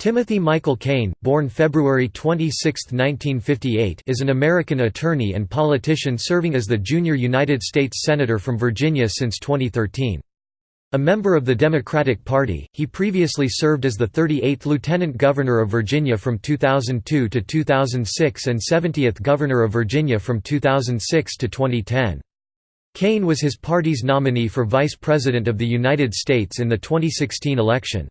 Timothy Michael Kaine, born February 26, 1958 is an American attorney and politician serving as the junior United States Senator from Virginia since 2013. A member of the Democratic Party, he previously served as the 38th Lieutenant Governor of Virginia from 2002 to 2006 and 70th Governor of Virginia from 2006 to 2010. Kaine was his party's nominee for Vice President of the United States in the 2016 election.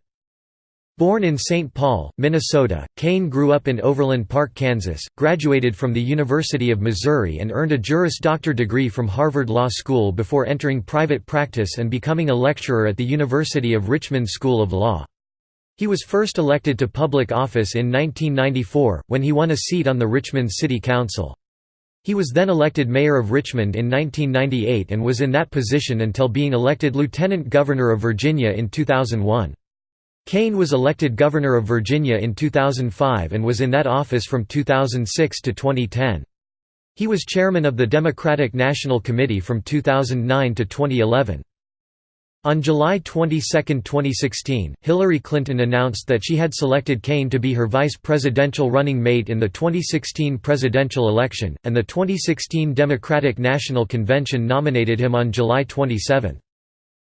Born in St. Paul, Minnesota, Kaine grew up in Overland Park, Kansas, graduated from the University of Missouri and earned a Juris Doctor degree from Harvard Law School before entering private practice and becoming a lecturer at the University of Richmond School of Law. He was first elected to public office in 1994, when he won a seat on the Richmond City Council. He was then elected mayor of Richmond in 1998 and was in that position until being elected lieutenant governor of Virginia in 2001. Kaine was elected governor of Virginia in 2005 and was in that office from 2006 to 2010. He was chairman of the Democratic National Committee from 2009 to 2011. On July 22, 2016, Hillary Clinton announced that she had selected Kaine to be her vice presidential running mate in the 2016 presidential election, and the 2016 Democratic National Convention nominated him on July 27.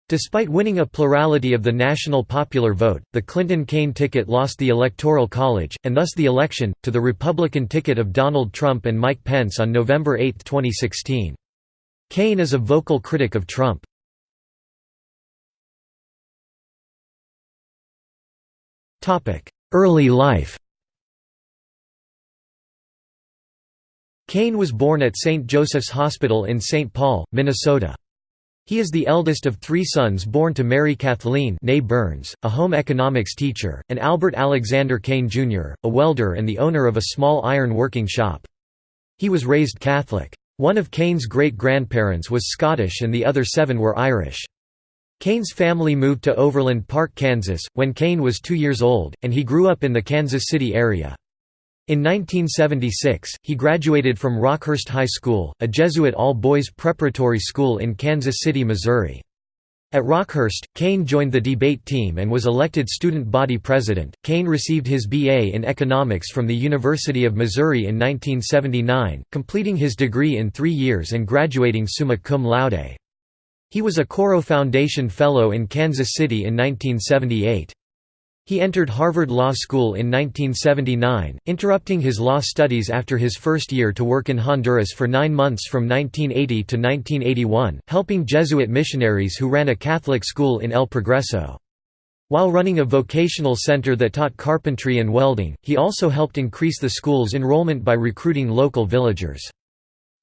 Despite winning a plurality of the national popular vote, the Clinton-Kaine ticket lost the Electoral College, and thus the election, to the Republican ticket of Donald Trump and Mike Pence on November 8, 2016. Kaine is a vocal critic of Trump. Early life Kaine was born at St. Joseph's Hospital in St. Paul, Minnesota. He is the eldest of three sons born to Mary Kathleen Burns, a home economics teacher, and Albert Alexander Kaine Jr., a welder and the owner of a small iron working shop. He was raised Catholic. One of Kaine's great-grandparents was Scottish and the other seven were Irish. Kaine's family moved to Overland Park, Kansas, when Kaine was two years old, and he grew up in the Kansas City area. In 1976, he graduated from Rockhurst High School, a Jesuit all-boys preparatory school in Kansas City, Missouri. At Rockhurst, Kaine joined the debate team and was elected student body president. Kaine received his BA in economics from the University of Missouri in 1979, completing his degree in three years and graduating summa cum laude. He was a Coro Foundation Fellow in Kansas City in 1978. He entered Harvard Law School in 1979, interrupting his law studies after his first year to work in Honduras for nine months from 1980 to 1981, helping Jesuit missionaries who ran a Catholic school in El Progreso. While running a vocational center that taught carpentry and welding, he also helped increase the school's enrollment by recruiting local villagers.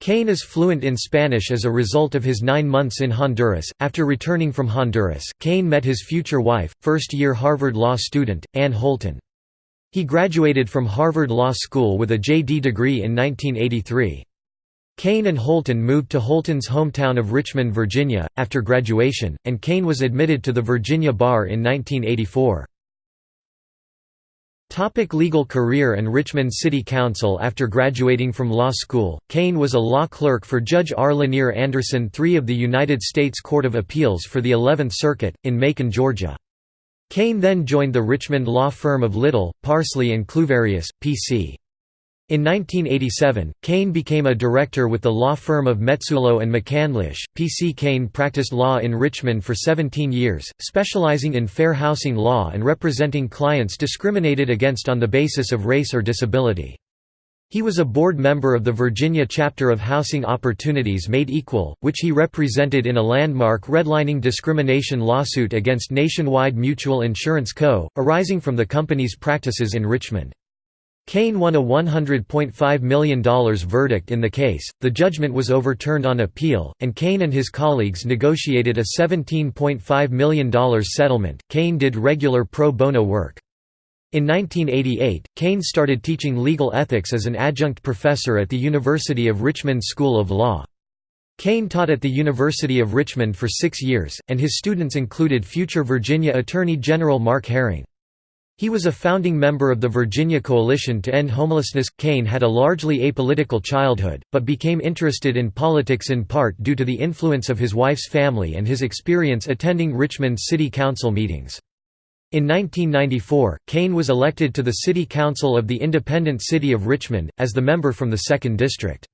Kaine is fluent in Spanish as a result of his nine months in Honduras. After returning from Honduras, Kaine met his future wife, first year Harvard Law student, Ann Holton. He graduated from Harvard Law School with a JD degree in 1983. Kaine and Holton moved to Holton's hometown of Richmond, Virginia, after graduation, and Kaine was admitted to the Virginia Bar in 1984. Topic legal career and Richmond City Council After graduating from law school, Kaine was a law clerk for Judge R. Lanier Anderson III of the United States Court of Appeals for the Eleventh Circuit, in Macon, Georgia. Kaine then joined the Richmond law firm of Little, Parsley and Cluverius, P.C. In 1987, Kaine became a director with the law firm of Mezzullo and McCandlish. P.C. Kaine practiced law in Richmond for 17 years, specializing in fair housing law and representing clients discriminated against on the basis of race or disability. He was a board member of the Virginia chapter of Housing Opportunities Made Equal, which he represented in a landmark redlining discrimination lawsuit against Nationwide Mutual Insurance Co., arising from the company's practices in Richmond. Kaine won a $100.5 million verdict in the case, the judgment was overturned on appeal, and Kaine and his colleagues negotiated a $17.5 million settlement. Kaine did regular pro bono work. In 1988, Kaine started teaching legal ethics as an adjunct professor at the University of Richmond School of Law. Kaine taught at the University of Richmond for six years, and his students included future Virginia Attorney General Mark Herring. He was a founding member of the Virginia Coalition to End Homelessness. Kaine had a largely apolitical childhood, but became interested in politics in part due to the influence of his wife's family and his experience attending Richmond City Council meetings. In 1994, Kaine was elected to the City Council of the independent city of Richmond, as the member from the 2nd District.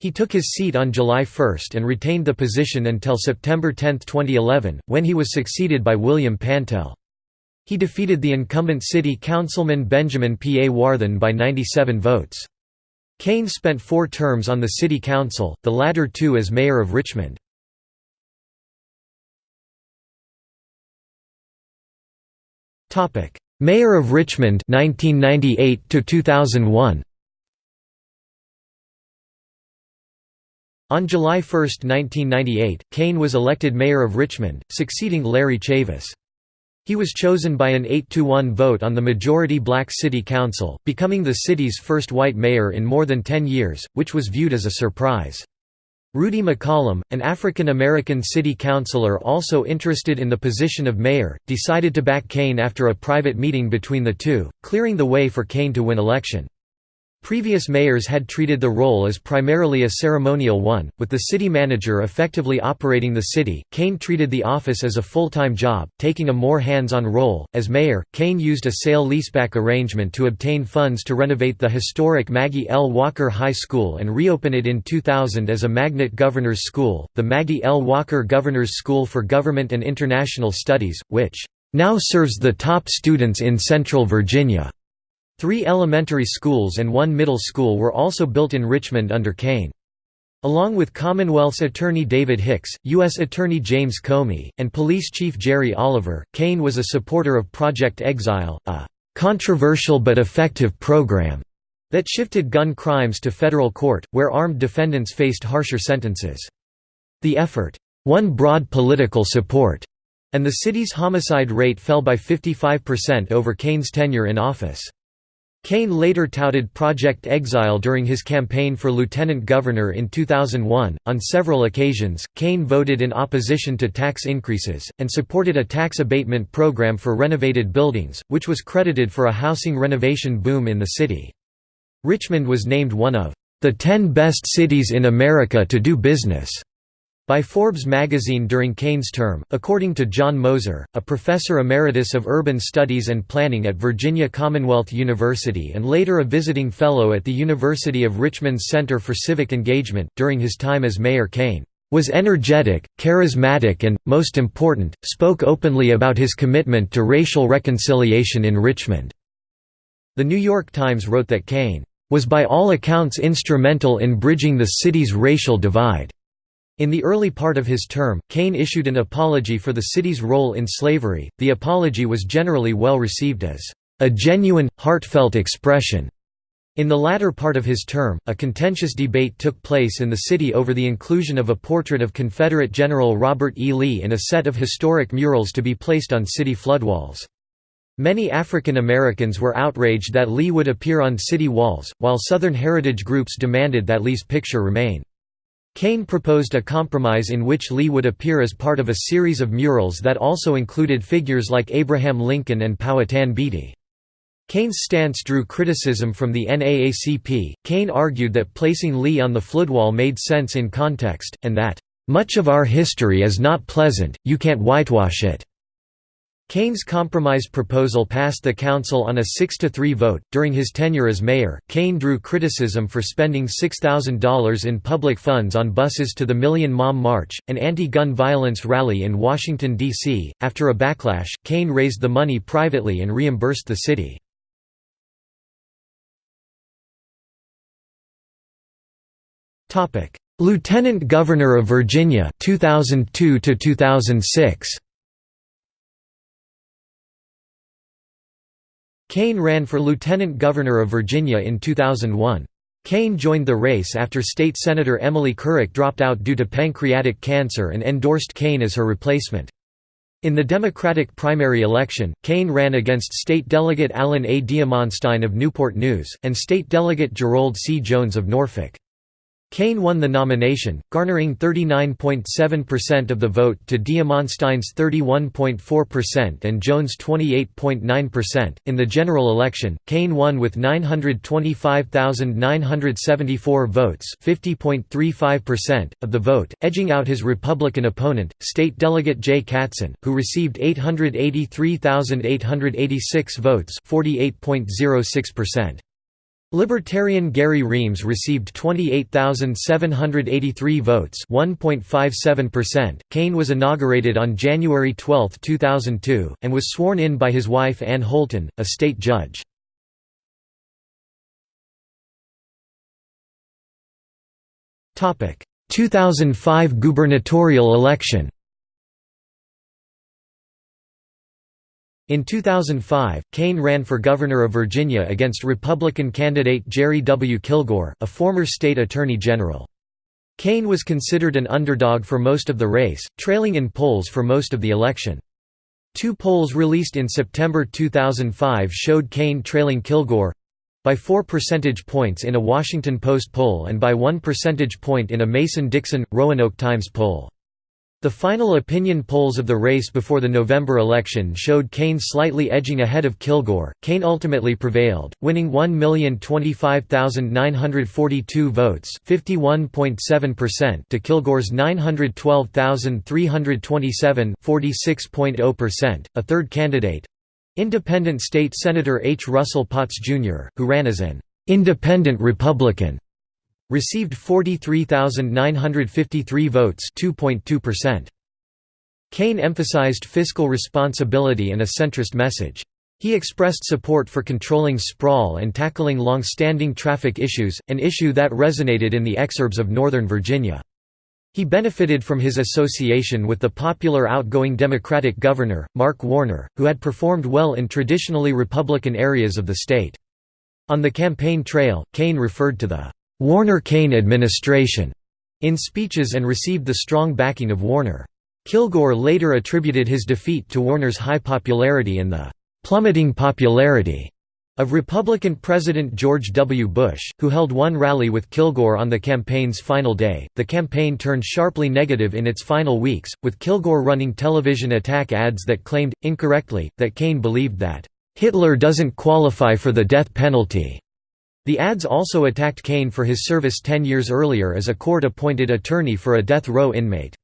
He took his seat on July 1 and retained the position until September 10, 2011, when he was succeeded by William Pantel. He defeated the incumbent city councilman Benjamin P. A. Warthen by 97 votes. Kaine spent four terms on the city council, the latter two as mayor of Richmond. Mayor of Richmond 1998 to 2001 On July 1, 1998, Kaine was elected mayor of Richmond, succeeding Larry Chavis. He was chosen by an 8–1 vote on the majority black city council, becoming the city's first white mayor in more than 10 years, which was viewed as a surprise. Rudy McCollum, an African-American city councilor also interested in the position of mayor, decided to back Kaine after a private meeting between the two, clearing the way for Kaine to win election. Previous mayors had treated the role as primarily a ceremonial one, with the city manager effectively operating the city. Kaine treated the office as a full time job, taking a more hands on role. As mayor, Kaine used a sale leaseback arrangement to obtain funds to renovate the historic Maggie L. Walker High School and reopen it in 2000 as a magnet governor's school, the Maggie L. Walker Governor's School for Government and International Studies, which now serves the top students in Central Virginia. Three elementary schools and one middle school were also built in Richmond under Kaine. Along with Commonwealth's Attorney David Hicks, U.S. Attorney James Comey, and Police Chief Jerry Oliver, Kaine was a supporter of Project Exile, a «controversial but effective program» that shifted gun crimes to federal court, where armed defendants faced harsher sentences. The effort won broad political support, and the city's homicide rate fell by 55% over Kaine's tenure in office. Kaine later touted Project Exile during his campaign for lieutenant governor in 2001. On several occasions, Kaine voted in opposition to tax increases, and supported a tax abatement program for renovated buildings, which was credited for a housing renovation boom in the city. Richmond was named one of the 10 best cities in America to do business by Forbes magazine during Kaine's term, according to John Moeser, a professor emeritus of urban studies and planning at Virginia Commonwealth University and later a visiting fellow at the University of Richmond's Center for Civic Engagement. During his time as mayor, Kaine was energetic, charismatic, and, most important, spoke openly about his commitment to racial reconciliation in Richmond. The New York Times wrote that Kaine was by all accounts instrumental in bridging the city's racial divide. In the early part of his term, Kaine issued an apology for the city's role in slavery. The apology was generally well received as a genuine, heartfelt expression. In the latter part of his term, a contentious debate took place in the city over the inclusion of a portrait of Confederate General Robert E. Lee in a set of historic murals to be placed on city floodwalls. Many African Americans were outraged that Lee would appear on city walls, while Southern heritage groups demanded that Lee's picture remain. Kaine proposed a compromise in which Lee would appear as part of a series of murals that also included figures like Abraham Lincoln and Powhatan Beatty. Kaine's stance drew criticism from the NAACP. Kaine argued that placing Lee on the floodwall made sense in context, and that, much of our history is not pleasant, you can't whitewash it. Kaine's compromise proposal passed the council on a 6–3 vote. During his tenure as mayor, Kaine drew criticism for spending $6,000 in public funds on buses to the Million Mom March, an anti-gun violence rally in Washington, D.C. After a backlash, Kaine raised the money privately and reimbursed the city. Lieutenant Governor of Virginia 2002 to 2006 Kaine ran for lieutenant governor of Virginia in 2001. Kaine joined the race after state senator Emily Couric dropped out due to pancreatic cancer and endorsed Kaine as her replacement. In the Democratic primary election, Kaine ran against State Delegate Alan A. Diamonstein of Newport News, and State Delegate Jerrauld C. Jones of Norfolk. Kaine won the nomination, garnering 39.7% of the vote to Diamonstein's 31.4% and Jones' 28.9%. In the general election, Kaine won with 925,974 votes, 50.35% of the vote, edging out his Republican opponent, State Delegate Jay Katzen, who received 883,886 votes, 48.06%. Libertarian Gary Reams received 28,783 votes 1.57%. Kaine was inaugurated on January 12, 2002, and was sworn in by his wife Ann Holton, a state judge. Topic: 2005 gubernatorial election. In 2005, Kaine ran for governor of Virginia against Republican candidate Jerry W. Kilgore, a former state attorney general. Kaine was considered an underdog for most of the race, trailing in polls for most of the election. Two polls released in September 2005 showed Kaine trailing Kilgore—by 4 percentage points in a Washington Post poll and by 1 percentage point in a Mason-Dixon, Roanoke Times poll. The final opinion polls of the race before the November election showed Kaine slightly edging ahead of Kilgore. Kaine ultimately prevailed, winning 1,025,942 votes, 51.7% to Kilgore's 912,327, 46.0%. A third candidate, Independent State Senator H. Russell Potts Jr., who ran as an independent Republican, received 43,953 votes 2.2%. Kaine emphasized fiscal responsibility and a centrist message. He expressed support for controlling sprawl and tackling long-standing traffic issues, an issue that resonated in the exurbs of Northern Virginia. He benefited from his association with the popular outgoing Democratic governor, Mark Warner, who had performed well in traditionally Republican areas of the state. On the campaign trail, Kaine referred to the Warner-Kaine administration in speeches and received the strong backing of Warner. Kilgore later attributed his defeat to Warner's high popularity and the plummeting popularity of Republican President George W. Bush, who held one rally with Kilgore on the campaign's final day. The campaign turned sharply negative in its final weeks, with Kilgore running television attack ads that claimed, incorrectly, that Kaine believed that Hitler doesn't qualify for the death penalty. The ads also attacked Kaine for his service ten years earlier as a court-appointed attorney for a death row inmate.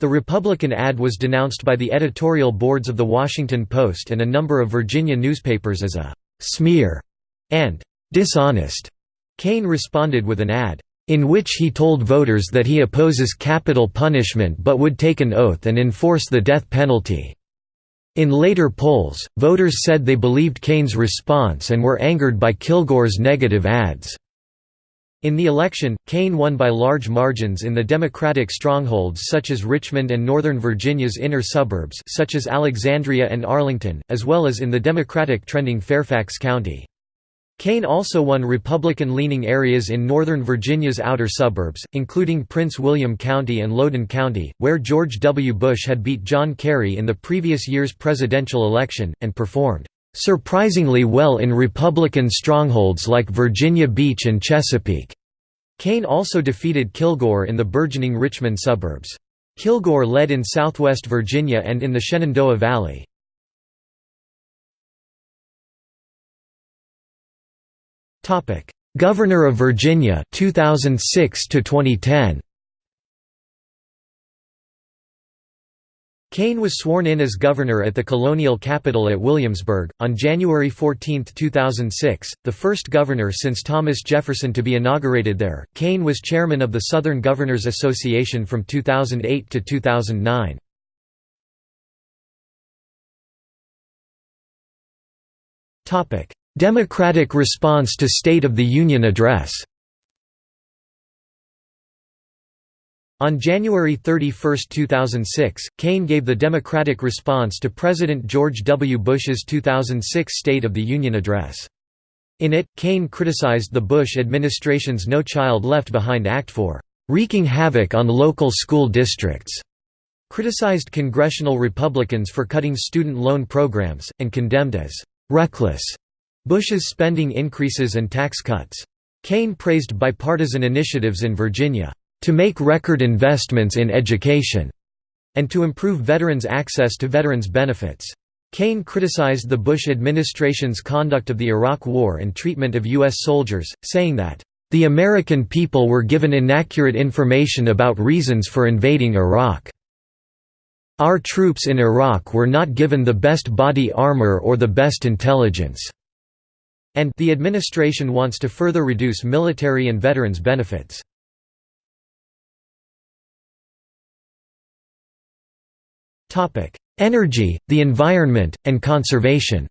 The Republican ad was denounced by the editorial boards of The Washington Post and a number of Virginia newspapers as a «smear» and «dishonest». Kaine responded with an ad, in which he told voters that he opposes capital punishment but would take an oath and enforce the death penalty. In later polls, voters said they believed Kaine's response and were angered by Kilgore's negative ads. In the election, Kaine won by large margins in the Democratic strongholds such as Richmond and Northern Virginia's inner suburbs such as Alexandria and Arlington, as well as in the Democratic trending Fairfax County. Kaine also won Republican-leaning areas in Northern Virginia's outer suburbs, including Prince William County and Loudoun County, where George W. Bush had beat John Kerry in the previous year's presidential election, and performed "...surprisingly well in Republican strongholds like Virginia Beach and Chesapeake." Kaine also defeated Kilgore in the burgeoning Richmond suburbs. Kilgore led in southwest Virginia and in the Shenandoah Valley. Governor of Virginia 2006 to 2010 Kaine was sworn in as governor at the colonial capital at Williamsburg, on January 14, 2006, the first governor since Thomas Jefferson to be inaugurated there. Kaine was chairman of the Southern Governors Association from 2008 to 2009. Democratic response to State of the Union Address On January 31, 2006, Kaine gave the Democratic response to President George W. Bush's 2006 State of the Union Address. In it, Kaine criticized the Bush administration's No Child Left Behind Act for "...wreaking havoc on local school districts", criticized congressional Republicans for cutting student loan programs, and condemned as "...reckless." Bush's spending increases and tax cuts. Kaine praised bipartisan initiatives in Virginia, "...to make record investments in education," and to improve veterans' access to veterans' benefits. Kaine criticized the Bush administration's conduct of the Iraq War and treatment of U.S. soldiers, saying that, "...the American people were given inaccurate information about reasons for invading Iraq. Our troops in Iraq were not given the best body armor or the best intelligence." And the administration wants to further reduce military and veterans benefits. Energy, the environment, and conservation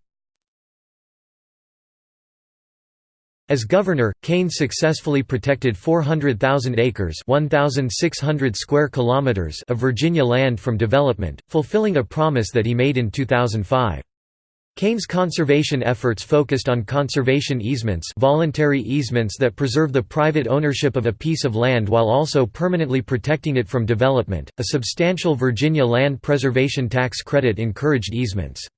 As governor, Kaine successfully protected 400,000 acres (1,600 square kilometers) of Virginia land from development, fulfilling a promise that he made in 2005. Kaine's conservation efforts focused on conservation easements voluntary easements that preserve the private ownership of a piece of land while also permanently protecting it from development. A substantial Virginia land preservation tax credit encouraged easements.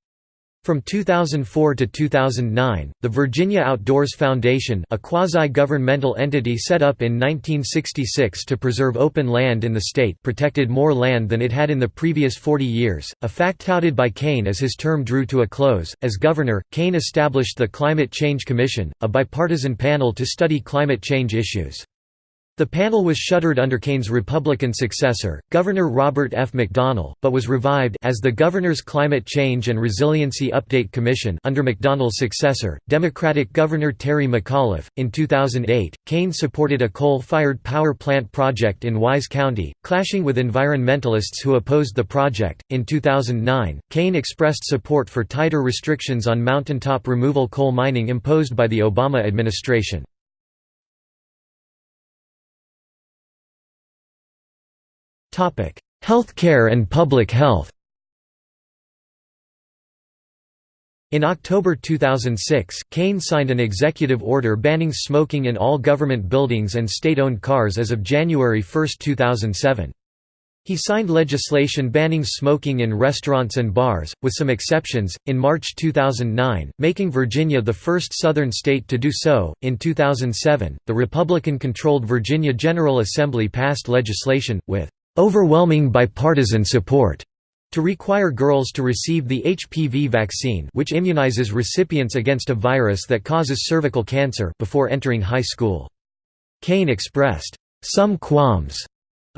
From 2004 to 2009, the Virginia Outdoors Foundation a quasi-governmental entity set up in 1966 to preserve open land in the state protected more land than it had in the previous 40 years, a fact touted by Kaine as his term drew to a close. As governor, Kaine established the Climate Change Commission, a bipartisan panel to study climate change issues. The panel was shuttered under Kaine's Republican successor, Governor Robert F. McDonnell, but was revived as the Governor's Climate Change and Resiliency Update Commission under McDonnell's successor, Democratic Governor Terry McAuliffe. In 2008, Kaine supported a coal-fired power plant project in Wise County, clashing with environmentalists who opposed the project. In 2009, Kaine expressed support for tighter restrictions on mountaintop removal coal mining imposed by the Obama administration. Healthcare and public health In October 2006, Kaine signed an executive order banning smoking in all government buildings and state-owned cars as of January 1, 2007. He signed legislation banning smoking in restaurants and bars, with some exceptions, in March 2009, making Virginia the first Southern state to do so. In 2007, the Republican controlled Virginia General Assembly passed legislation, with overwhelming bipartisan support to require girls to receive the HPV vaccine which immunizes recipients against a virus that causes cervical cancer before entering high school. Kaine expressed, "...some qualms,"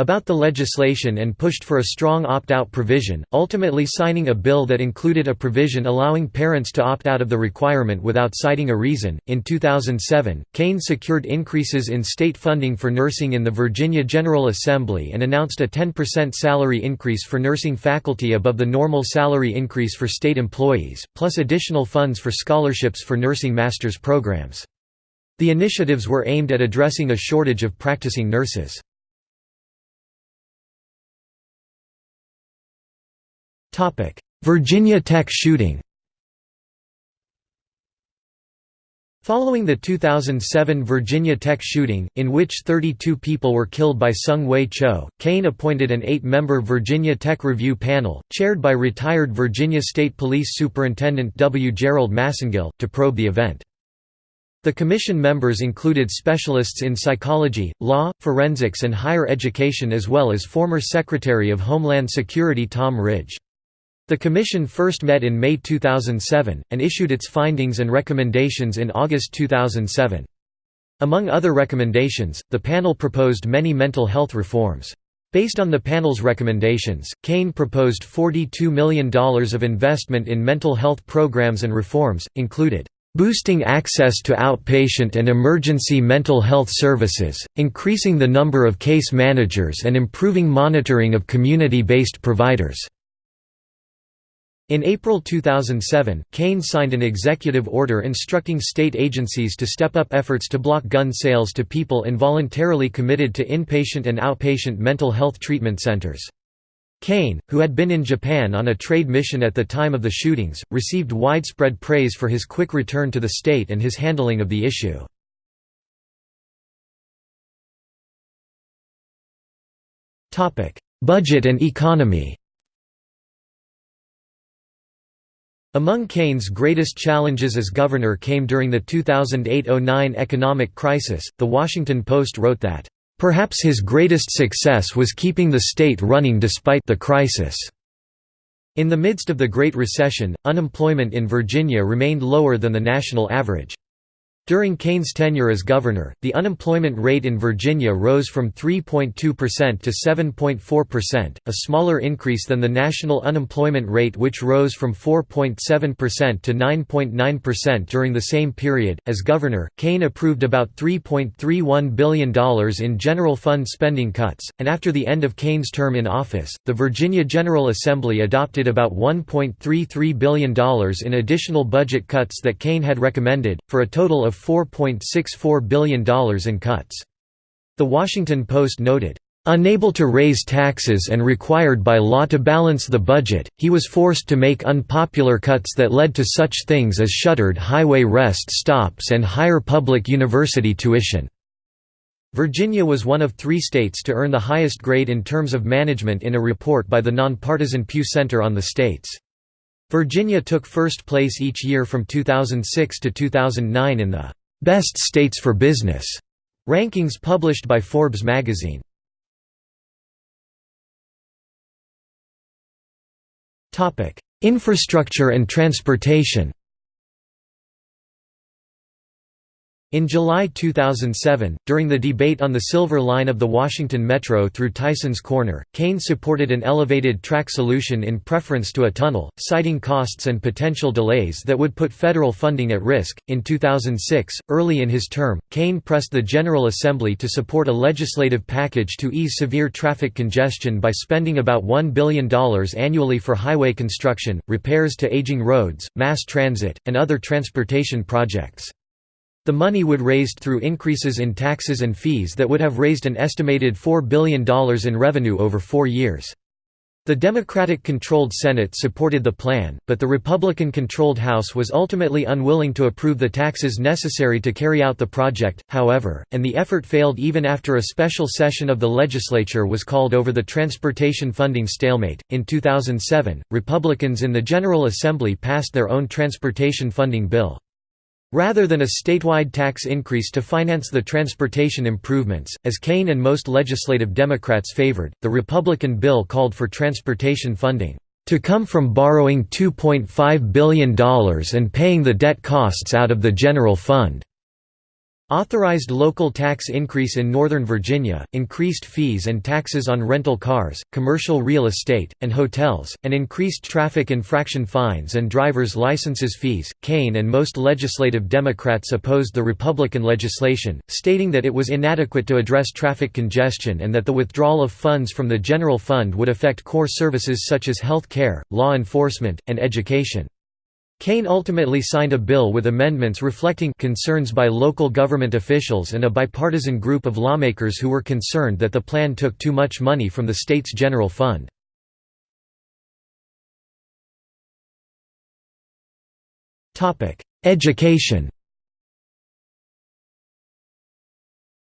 about the legislation and pushed for a strong opt-out provision, ultimately signing a bill that included a provision allowing parents to opt out of the requirement without citing a reason. In 2007, Kaine secured increases in state funding for nursing in the Virginia General Assembly and announced a 10% salary increase for nursing faculty above the normal salary increase for state employees, plus additional funds for scholarships for nursing master's programs. The initiatives were aimed at addressing a shortage of practicing nurses. Virginia Tech shooting Following the 2007 Virginia Tech shooting, in which 32 people were killed by Seung-Hui Cho, Kaine appointed an eight-member Virginia Tech Review panel, chaired by retired Virginia State Police Superintendent W. Gerald Massengill, to probe the event. The commission members included specialists in psychology, law, forensics and higher education as well as former Secretary of Homeland Security Tom Ridge. The Commission first met in May 2007, and issued its findings and recommendations in August 2007. Among other recommendations, the panel proposed many mental health reforms. Based on the panel's recommendations, Kaine proposed $42 million of investment in mental health programs and reforms, included boosting access to outpatient and emergency mental health services, increasing the number of case managers and improving monitoring of community-based providers. In April 2007, Kaine signed an executive order instructing state agencies to step up efforts to block gun sales to people involuntarily committed to inpatient and outpatient mental health treatment centers. Kaine, who had been in Japan on a trade mission at the time of the shootings, received widespread praise for his quick return to the state and his handling of the issue. Budget and economy Among Kaine's greatest challenges as governor came during the 2008–09 economic crisis. The Washington Post wrote that, "...perhaps his greatest success was keeping the state running despite the crisis." In the midst of the Great Recession, unemployment in Virginia remained lower than the national average. During Kaine's tenure as governor, the unemployment rate in Virginia rose from 3.2% to 7.4%, a smaller increase than the national unemployment rate which rose from 4.7% to 9.9% during the same period. As governor, Kaine approved about $3.31 billion in general fund spending cuts, and after the end of Kaine's term in office, the Virginia General Assembly adopted about $1.33 billion in additional budget cuts that Kaine had recommended, for a total of of $4.64 billion in cuts. The Washington Post noted, Unable to raise taxes and required by law to balance the budget, he was forced to make unpopular cuts that led to such things as shuttered highway rest stops and higher public university tuition. Virginia was one of three states to earn the highest grade in terms of management in a report by the nonpartisan Pew Center on the states. Virginia took first place each year from 2006 to 2009 in the "'Best States for Business' rankings published by Forbes magazine. Infrastructure and transportation In July 2007, during the debate on the Silver Line of the Washington Metro through Tysons Corner, Kaine supported an elevated track solution in preference to a tunnel, citing costs and potential delays that would put federal funding at risk. In 2006, early in his term, Kaine pressed the General Assembly to support a legislative package to ease severe traffic congestion by spending about $1 billion annually for highway construction, repairs to aging roads, mass transit, and other transportation projects. The money would raised through increases in taxes and fees that would have raised an estimated $4 billion in revenue over four years. The Democratic-controlled Senate supported the plan, but the Republican-controlled House was ultimately unwilling to approve the taxes necessary to carry out the project, however, and the effort failed even after a special session of the legislature was called over the transportation funding stalemate. In 2007, Republicans in the General Assembly passed their own transportation funding bill. Rather than a statewide tax increase to finance the transportation improvements, as Kaine and most legislative Democrats favored, the Republican bill called for transportation funding to come from borrowing $2.5 billion and paying the debt costs out of the general fund. Authorized local tax increase in Northern Virginia, increased fees and taxes on rental cars, commercial real estate, and hotels, and increased traffic infraction fines and driver's licenses fees. Kaine and most legislative Democrats opposed the Republican legislation, stating that it was inadequate to address traffic congestion and that the withdrawal of funds from the general fund would affect core services such as health care, law enforcement, and education. Kaine ultimately signed a bill with amendments reflecting concerns by local government officials and a bipartisan group of lawmakers who were concerned that the plan took too much money from the state's general fund. Education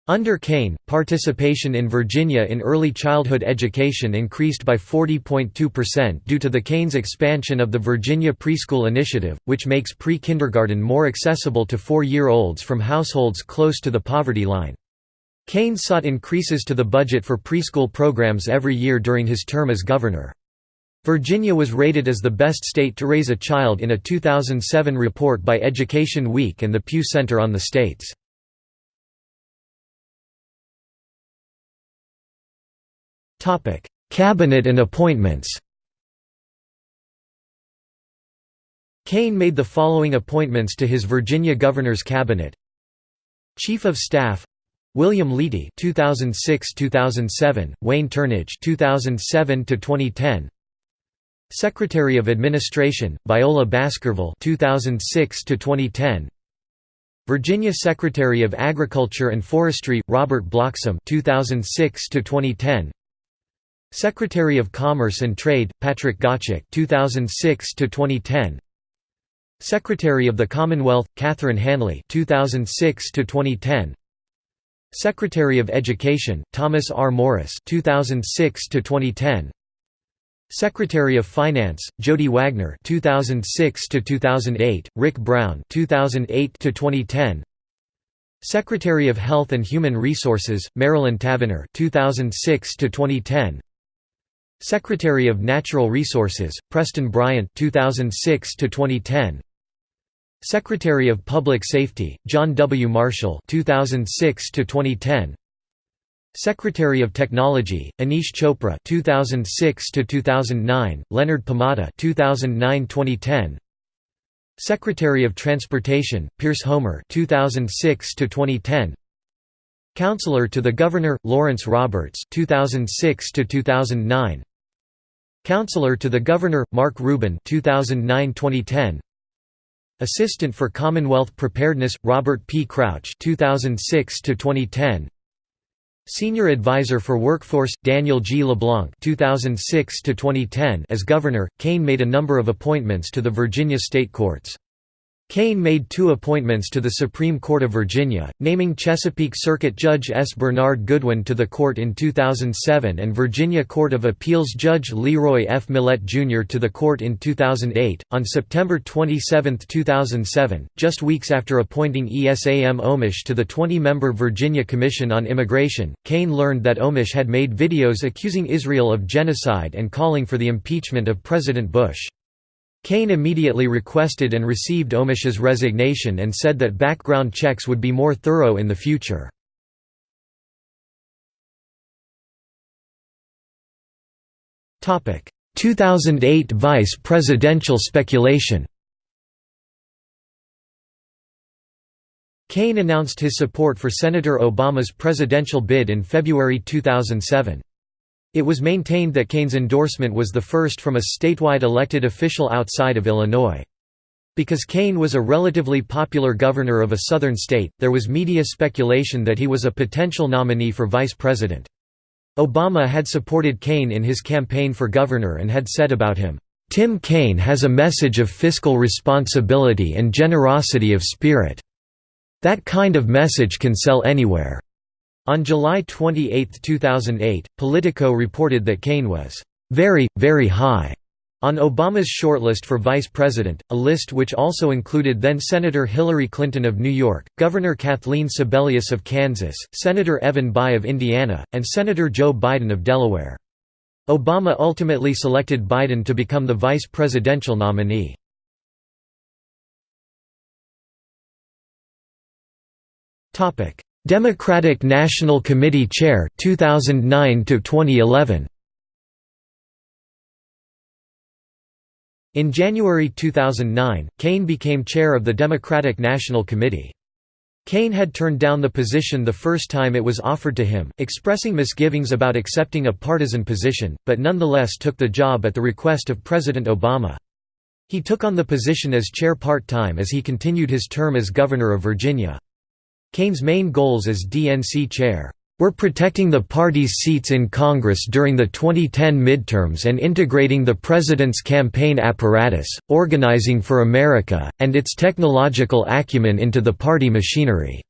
Under Kaine, participation in Virginia in early childhood education increased by 40.2% due to the Kaine's expansion of the Virginia Preschool Initiative, which makes pre-kindergarten more accessible to four-year-olds from households close to the poverty line. Kaine sought increases to the budget for preschool programs every year during his term as governor. Virginia was rated as the best state to raise a child in a 2007 report by Education Week and the Pew Center on the States. Topic: Cabinet and appointments. Kaine made the following appointments to his Virginia governor's cabinet. Chief of Staff William Leedy 2006-2007, Wayne Turnage 2007-2010. Secretary of Administration Viola Baskerville 2006-2010. Virginia Secretary of Agriculture and Forestry Robert Bloxom 2006-2010. Secretary of Commerce and Trade Patrick Gottschalk 2006 to 2010 Secretary of the Commonwealth Catherine Hanley 2006 to 2010 Secretary of Education Thomas R. Morris 2006 to 2010 Secretary of Finance Jody Wagner 2006 to 2008 Rick Brown 2008 to 2010 Secretary of Health and Human Resources Marilyn Tavenner 2006 to 2010 Secretary of Natural Resources Preston Bryant 2006 to 2010 Secretary of Public Safety John W Marshall 2006 to 2010 Secretary of Technology, Aneesh Chopra 2006 to 2009, Leonard Pimenta 2009-2010. Secretary of Transportation, Pierce Homer 2006 to 2010. Counselor to the Governor, Lawrence Roberts 2006 to 2009. Counselor to the Governor, Mark Rubin 2009-2010. Assistant for Commonwealth Preparedness, Robert P. Crouch 2006 to 2010. Senior Advisor for Workforce, Daniel G. LeBlanc 2006 -2010. as Governor, Kaine made a number of appointments to the Virginia state courts. Kaine made two appointments to the Supreme Court of Virginia, naming Chesapeake Circuit Judge S. Bernard Goodwin to the court in 2007 and Virginia Court of Appeals Judge Leroy F. Millett Jr. to the court in 2008. On September 27, 2007, just weeks after appointing Esam Omeish to the 20 member Virginia Commission on Immigration, Kaine learned that Omeish had made videos accusing Israel of genocide and calling for the impeachment of President Bush. Kaine immediately requested and received Omeish's resignation and said that background checks would be more thorough in the future. Topic: 2008 vice presidential speculation. Kaine announced his support for Senator Obama's presidential bid in February 2007. It was maintained that Kaine's endorsement was the first from a statewide elected official outside of Illinois. Because Kaine was a relatively popular governor of a southern state, there was media speculation that he was a potential nominee for vice president. Obama had supported Kaine in his campaign for governor and had said about him, "...Tim Kaine has a message of fiscal responsibility and generosity of spirit. That kind of message can sell anywhere." On July 28, 2008, Politico reported that Kaine was very, very high on Obama's shortlist for vice president, a list which also included then-Senator Hillary Clinton of New York, Governor Kathleen Sebelius of Kansas, Senator Evan Bayh of Indiana, and Senator Joe Biden of Delaware. Obama ultimately selected Biden to become the vice presidential nominee. Democratic National Committee Chair 2009 to 2011 In January 2009, Kaine became chair of the Democratic National Committee. Kaine had turned down the position the first time it was offered to him, expressing misgivings about accepting a partisan position, but nonetheless took the job at the request of President Obama. He took on the position as chair part-time as he continued his term as governor of Virginia. Kaine's main goals as DNC chair were protecting the party's seats in Congress during the 2010 midterms and integrating the president's campaign apparatus, organizing for America, and its technological acumen into the party machinery.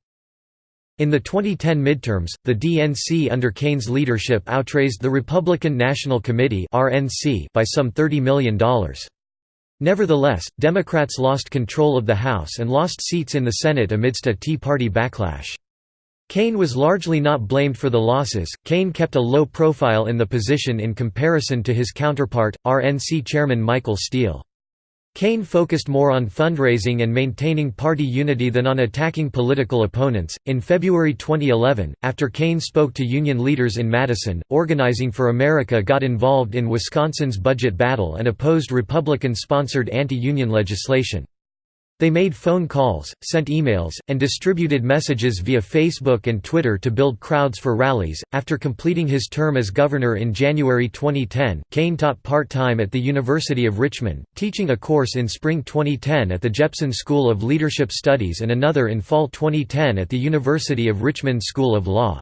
In the 2010 midterms, the DNC under Kaine's leadership outraised the Republican National Committee by some $30 million. Nevertheless, Democrats lost control of the House and lost seats in the Senate amidst a Tea Party backlash. Kaine was largely not blamed for the losses. Kaine kept a low profile in the position in comparison to his counterpart, RNC chairman Michael Steele. Kaine focused more on fundraising and maintaining party unity than on attacking political opponents. In February 2011, after Kaine spoke to union leaders in Madison, Organizing for America got involved in Wisconsin's budget battle and opposed Republican sponsored anti union legislation. They made phone calls, sent emails, and distributed messages via Facebook and Twitter to build crowds for rallies. After completing his term as governor in January 2010, Kaine taught part time at the University of Richmond, teaching a course in spring 2010 at the Jepson School of Leadership Studies and another in fall 2010 at the University of Richmond School of Law.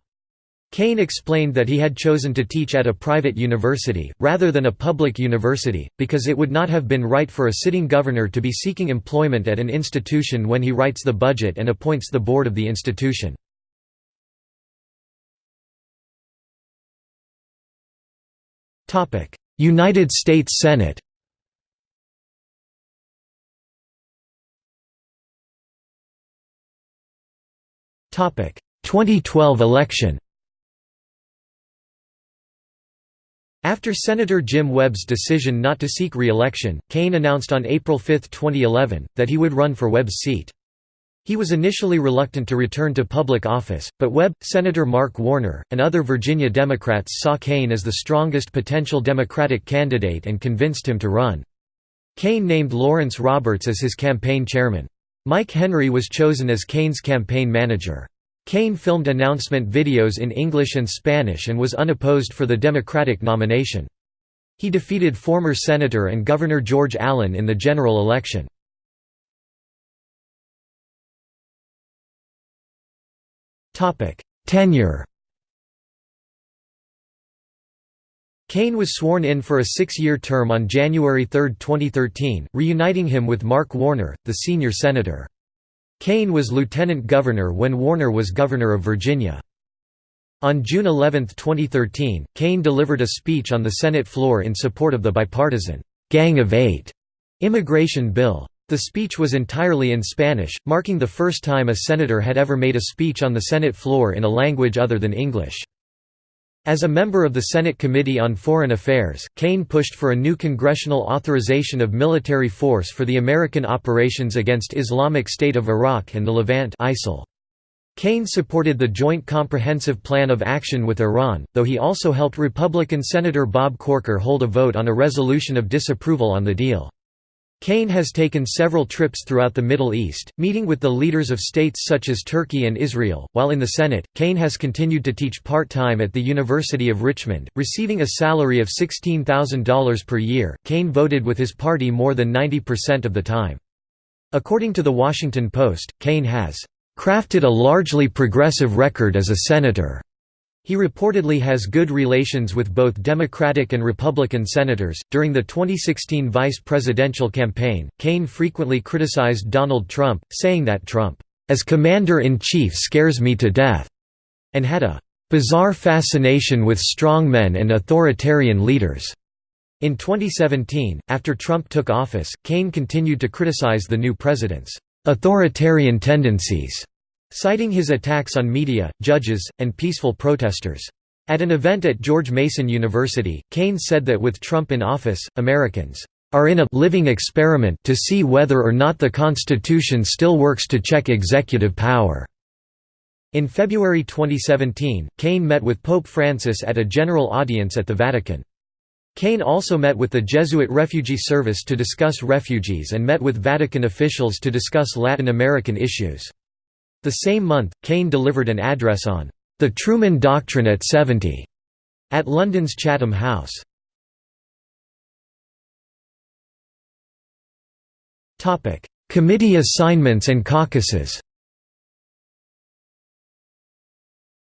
Kaine explained that he had chosen to teach at a private university, rather than a public university, because it would not have been right for a sitting governor to be seeking employment at an institution when he writes the budget and appoints the board of the institution. United States Senate Topic 2012 election After Senator Jim Webb's decision not to seek re-election, Kaine announced on April 5, 2011, that he would run for Webb's seat. He was initially reluctant to return to public office, but Webb, Senator Mark Warner, and other Virginia Democrats saw Kaine as the strongest potential Democratic candidate and convinced him to run. Kaine named Lawrence Roberts as his campaign chairman. Mike Henry was chosen as Kaine's campaign manager. Kaine filmed announcement videos in English and Spanish and was unopposed for the Democratic nomination. He defeated former Senator and Governor George Allen in the general election. Tenure Kaine was sworn in for a six-year term on January 3, 2013, reuniting him with Mark Warner, the senior senator. Kaine was lieutenant governor when Warner was governor of Virginia. On June 11, 2013, Kaine delivered a speech on the Senate floor in support of the bipartisan «Gang of Eight immigration bill. The speech was entirely in Spanish, marking the first time a senator had ever made a speech on the Senate floor in a language other than English. As a member of the Senate Committee on Foreign Affairs, Kaine pushed for a new congressional authorization of military force for the American operations against Islamic State of Iraq and the Levant ISIL. Kaine supported the Joint Comprehensive Plan of Action with Iran, though he also helped Republican Senator Bob Corker hold a vote on a resolution of disapproval on the deal. Kaine has taken several trips throughout the Middle East, meeting with the leaders of states such as Turkey and Israel. While in the Senate, Kaine has continued to teach part time at the University of Richmond, receiving a salary of $16,000 per year. Kaine voted with his party more than 90% of the time. According to The Washington Post, Kaine has crafted a largely progressive record as a senator. He reportedly has good relations with both Democratic and Republican senators. During the 2016 vice presidential campaign, Kaine frequently criticized Donald Trump, saying that Trump, as commander in chief, scares me to death, and had a bizarre fascination with strongmen and authoritarian leaders. In 2017, after Trump took office, Kaine continued to criticize the new president's authoritarian tendencies citing his attacks on media, judges, and peaceful protesters. At an event at George Mason University, Kaine said that with Trump in office, Americans are in a living experiment to see whether or not the Constitution still works to check executive power." In February 2017, Kaine met with Pope Francis at a general audience at the Vatican. Kaine also met with the Jesuit Refugee Service to discuss refugees and met with Vatican officials to discuss Latin American issues. The same month, Kaine delivered an address on the Truman Doctrine at 70 at London's Chatham House. Committee assignments and caucuses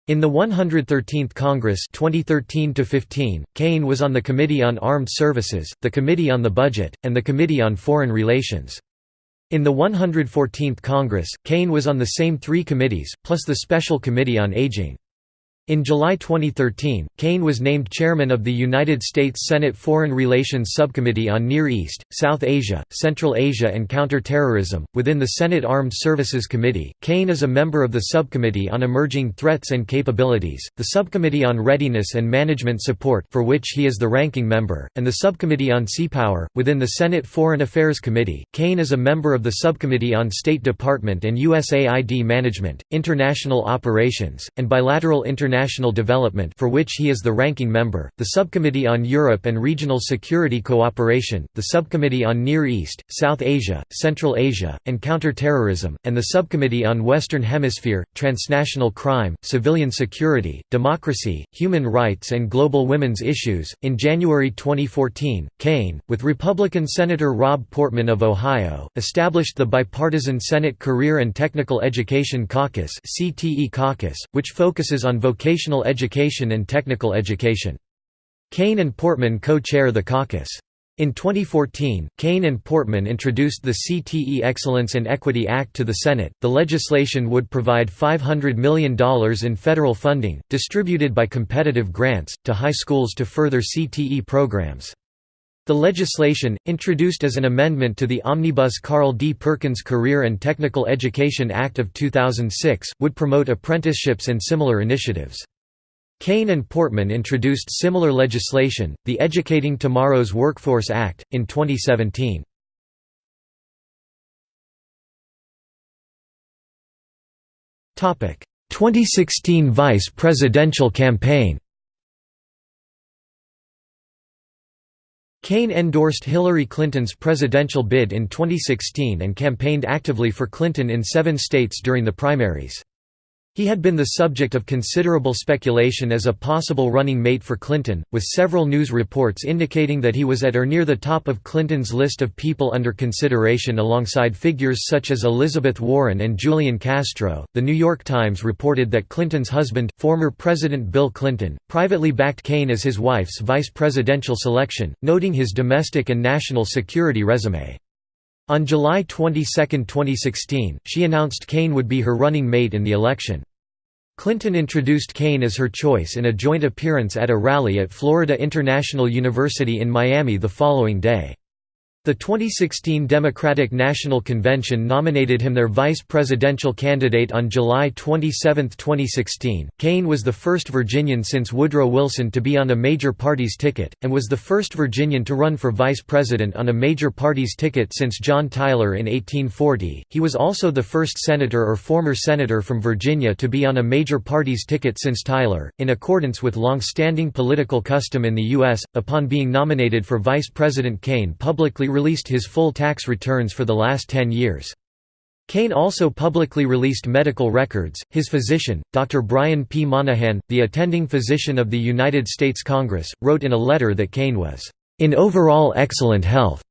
In the 113th Congress 2013 Kaine was on the Committee on Armed Services, the Committee on the Budget, and the Committee on Foreign Relations. In the 114th Congress, Kaine was on the same three committees, plus the Special Committee on Aging. In July 2013, Kaine was named chairman of the United States Senate Foreign Relations Subcommittee on Near East, South Asia, Central Asia and Counterterrorism. Within the Senate Armed Services Committee, Kaine is a member of the Subcommittee on Emerging Threats and Capabilities, the Subcommittee on Readiness and Management Support, for which he is the ranking member, and the Subcommittee on Seapower. Within the Senate Foreign Affairs Committee, Kaine is a member of the Subcommittee on State Department and USAID Management, International Operations, and Bilateral International International Development for which he is the ranking member, the Subcommittee on Europe and Regional Security Cooperation, the Subcommittee on Near East, South Asia, Central Asia, and Counterterrorism, and the Subcommittee on Western Hemisphere, Transnational Crime, Civilian Security, Democracy, Human Rights and Global Women's Issues. In January 2014, Kaine, with Republican Senator Rob Portman of Ohio, established the bipartisan Senate Career and Technical Education Caucus, CTE caucus, which focuses on vocational vocational education and technical education. Kaine and Portman co-chair the caucus. In 2014, Kaine and Portman introduced the CTE Excellence and Equity Act to the Senate. The legislation would provide $500 million in federal funding, distributed by competitive grants, to high schools to further CTE programs. The legislation, introduced as an amendment to the Omnibus Carl D. Perkins Career and Technical Education Act of 2006, would promote apprenticeships and similar initiatives. Kaine and Portman introduced similar legislation, the Educating Tomorrow's Workforce Act, in 2017. Topic: 2016 Vice Presidential Campaign. Kaine endorsed Hillary Clinton's presidential bid in 2016 and campaigned actively for Clinton in seven states during the primaries. He had been the subject of considerable speculation as a possible running mate for Clinton, with several news reports indicating that he was at or near the top of Clinton's list of people under consideration alongside figures such as Elizabeth Warren and Julian Castro. The New York Times reported that Clinton's husband, former President Bill Clinton, privately backed Kaine as his wife's vice presidential selection, noting his domestic and national security resume. On July 22, 2016, she announced Kaine would be her running mate in the election. Clinton introduced Kaine as her choice in a joint appearance at a rally at Florida International University in Miami the following day. The 2016 Democratic National Convention nominated him their vice presidential candidate on July 27, 2016. Kaine was the first Virginian since Woodrow Wilson to be on a major party's ticket, and was the first Virginian to run for vice president on a major party's ticket since John Tyler in 1840. He was also the first senator or former senator from Virginia to be on a major party's ticket since Tyler, in accordance with long standing political custom in the U.S. Upon being nominated for vice president, Kaine publicly released his full tax returns for the last 10 years. Kaine also publicly released medical records. His physician, Dr. Brian P. Monahan, the attending physician of the United States Congress, wrote in a letter that Kaine was in overall excellent health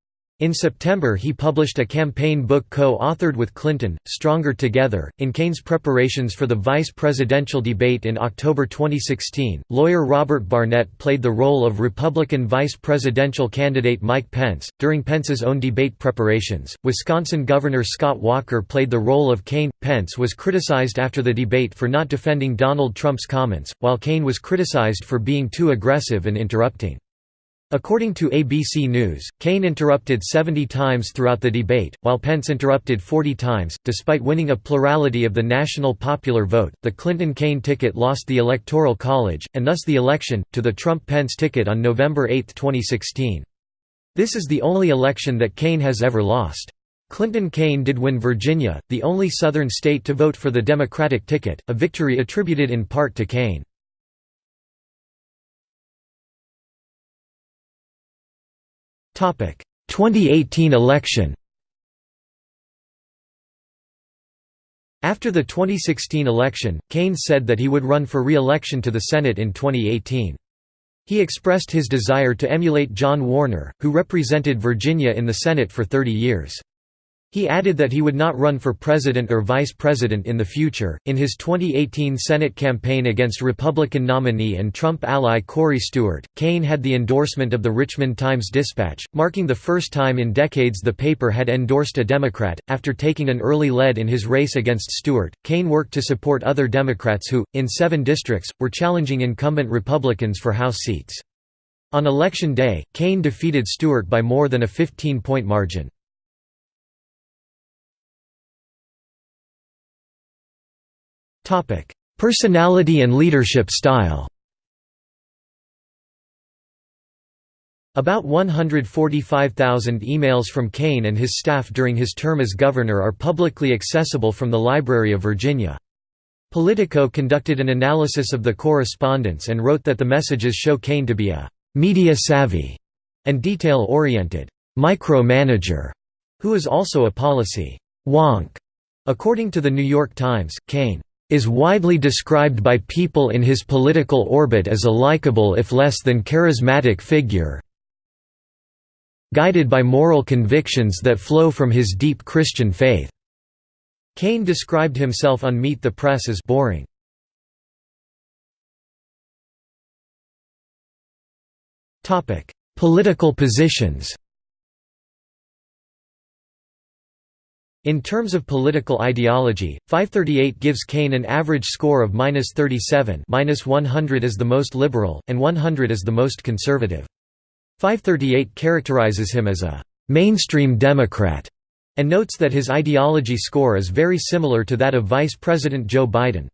in September he published a campaign book co-authored with Clinton, Stronger Together. In Kaine's preparations for the vice presidential debate in October 2016, lawyer Robert Barnett played the role of Republican vice presidential candidate Mike Pence. During Pence's own debate preparations, Wisconsin Governor Scott Walker played the role of Kaine. Pence was criticized after the debate for not defending Donald Trump's comments, while Kaine was criticized for being too aggressive and interrupting. According to ABC News, Kaine interrupted 70 times throughout the debate, while Pence interrupted 40 times. Despite winning a plurality of the national popular vote, the Clinton Kaine ticket lost the Electoral College, and thus the election, to the Trump Pence ticket on November 8, 2016. This is the only election that Kaine has ever lost. Clinton Kaine did win Virginia, the only Southern state to vote for the Democratic ticket, a victory attributed in part to Kaine. 2018 election After the 2016 election, Kaine said that he would run for re-election to the Senate in 2018. He expressed his desire to emulate John Warner, who represented Virginia in the Senate for 30 years. He added that he would not run for president or vice president in the future. In his 2018 Senate campaign against Republican nominee and Trump ally Corey Stewart, Kaine had the endorsement of the Richmond Times Dispatch, marking the first time in decades the paper had endorsed a Democrat. After taking an early lead in his race against Stewart, Kaine worked to support other Democrats who, in seven districts, were challenging incumbent Republicans for House seats. On election day, Kaine defeated Stewart by more than a 15-point margin. Personality and leadership style About 145,000 emails from Kaine and his staff during his term as governor are publicly accessible from the Library of Virginia. Politico conducted an analysis of the correspondence and wrote that the messages show Kaine to be a «media-savvy» and detail-oriented «micro-manager» who is also a policy «wonk». According to the New York Times, Kaine is widely described by people in his political orbit as a likable if less than charismatic figure guided by moral convictions that flow from his deep Christian faith." Kaine described himself on Meet the Press as boring. Political positions In terms of political ideology, 538 gives Kaine an average score of minus 37 minus 100 is the most liberal, and 100 is the most conservative. 538 characterizes him as a «mainstream Democrat» and notes that his ideology score is very similar to that of Vice President Joe Biden.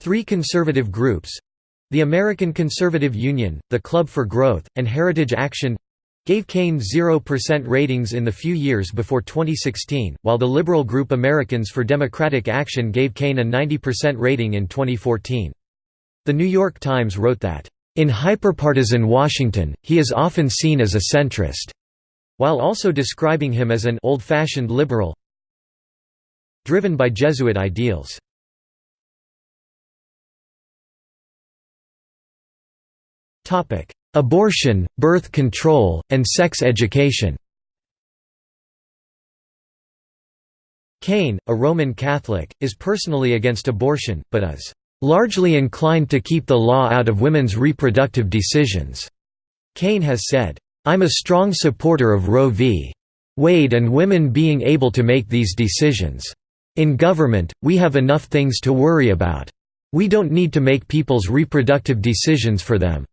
Three conservative groups—the American Conservative Union, the Club for Growth, and Heritage Action gave Kaine 0% ratings in the few years before 2016, while the liberal group Americans for Democratic Action gave Kaine a 90% rating in 2014. The New York Times wrote that, "...in hyperpartisan Washington, he is often seen as a centrist," while also describing him as an old-fashioned liberal driven by Jesuit ideals. Abortion, birth control, and sex education Kaine, a Roman Catholic, is personally against abortion, but is "...largely inclined to keep the law out of women's reproductive decisions." Kaine has said, "...I'm a strong supporter of Roe v. Wade and women being able to make these decisions. In government, we have enough things to worry about. We don't need to make people's reproductive decisions for them."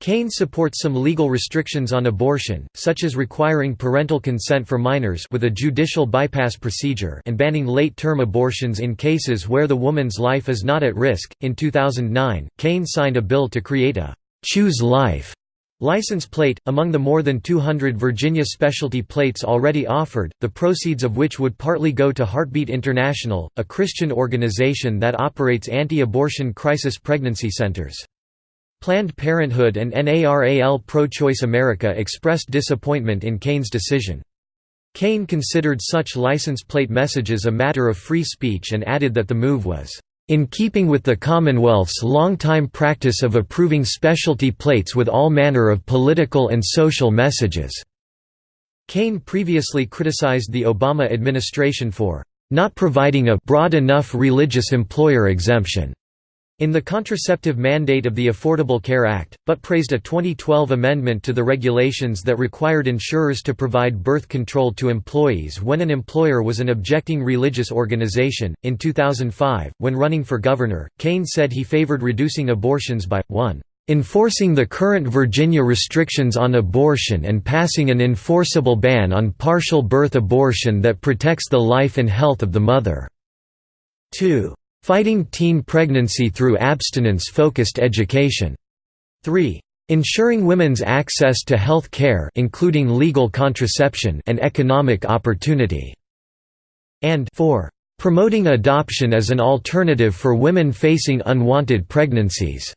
Kaine supports some legal restrictions on abortion, such as requiring parental consent for minors with a judicial bypass procedure and banning late-term abortions in cases where the woman's life is not at risk. In 2009, Kaine signed a bill to create a "Choose Life" license plate, among the more than 200 Virginia specialty plates already offered, the proceeds of which would partly go to Heartbeat International, a Christian organization that operates anti-abortion crisis pregnancy centers. Planned Parenthood and NARAL Pro-Choice America expressed disappointment in Kaine's decision. Kaine considered such license plate messages a matter of free speech and added that the move was in keeping with the Commonwealth's long-time practice of approving specialty plates with all manner of political and social messages." Kaine previously criticized the Obama administration for "...not providing a broad enough religious employer exemption." In the contraceptive mandate of the Affordable Care Act, but praised a 2012 amendment to the regulations that required insurers to provide birth control to employees when an employer was an objecting religious organization. In 2005, when running for governor, Kaine said he favored reducing abortions by 1 enforcing the current Virginia restrictions on abortion and passing an enforceable ban on partial birth abortion that protects the life and health of the mother. 2 Fighting teen pregnancy through abstinence-focused education. 3. Ensuring women's access to health care including legal contraception and economic opportunity. And 4. Promoting adoption as an alternative for women facing unwanted pregnancies.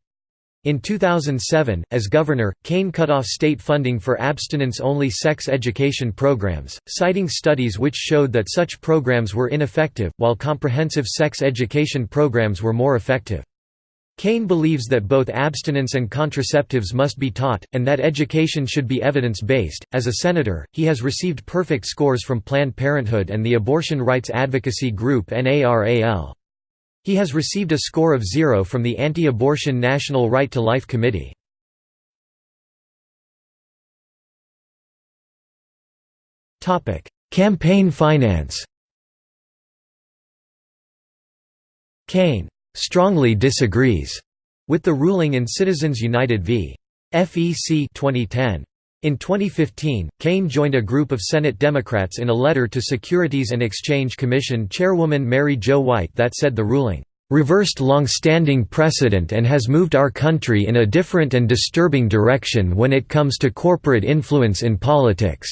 In 2007, as governor, Kaine cut off state funding for abstinence-only sex education programs, citing studies which showed that such programs were ineffective, while comprehensive sex education programs were more effective. Kaine believes that both abstinence and contraceptives must be taught, and that education should be evidence-based. As a senator, he has received perfect scores from Planned Parenthood and the abortion rights advocacy group NARAL. He has received a score of zero from the Anti-Abortion National Right to Life Committee. Campaign finance Kaine strongly disagrees with the ruling in Citizens United v. FEC 2010. In 2015, Kaine joined a group of Senate Democrats in a letter to Securities and Exchange Commission Chairwoman Mary Jo White that said the ruling, "...reversed long-standing precedent and has moved our country in a different and disturbing direction when it comes to corporate influence in politics."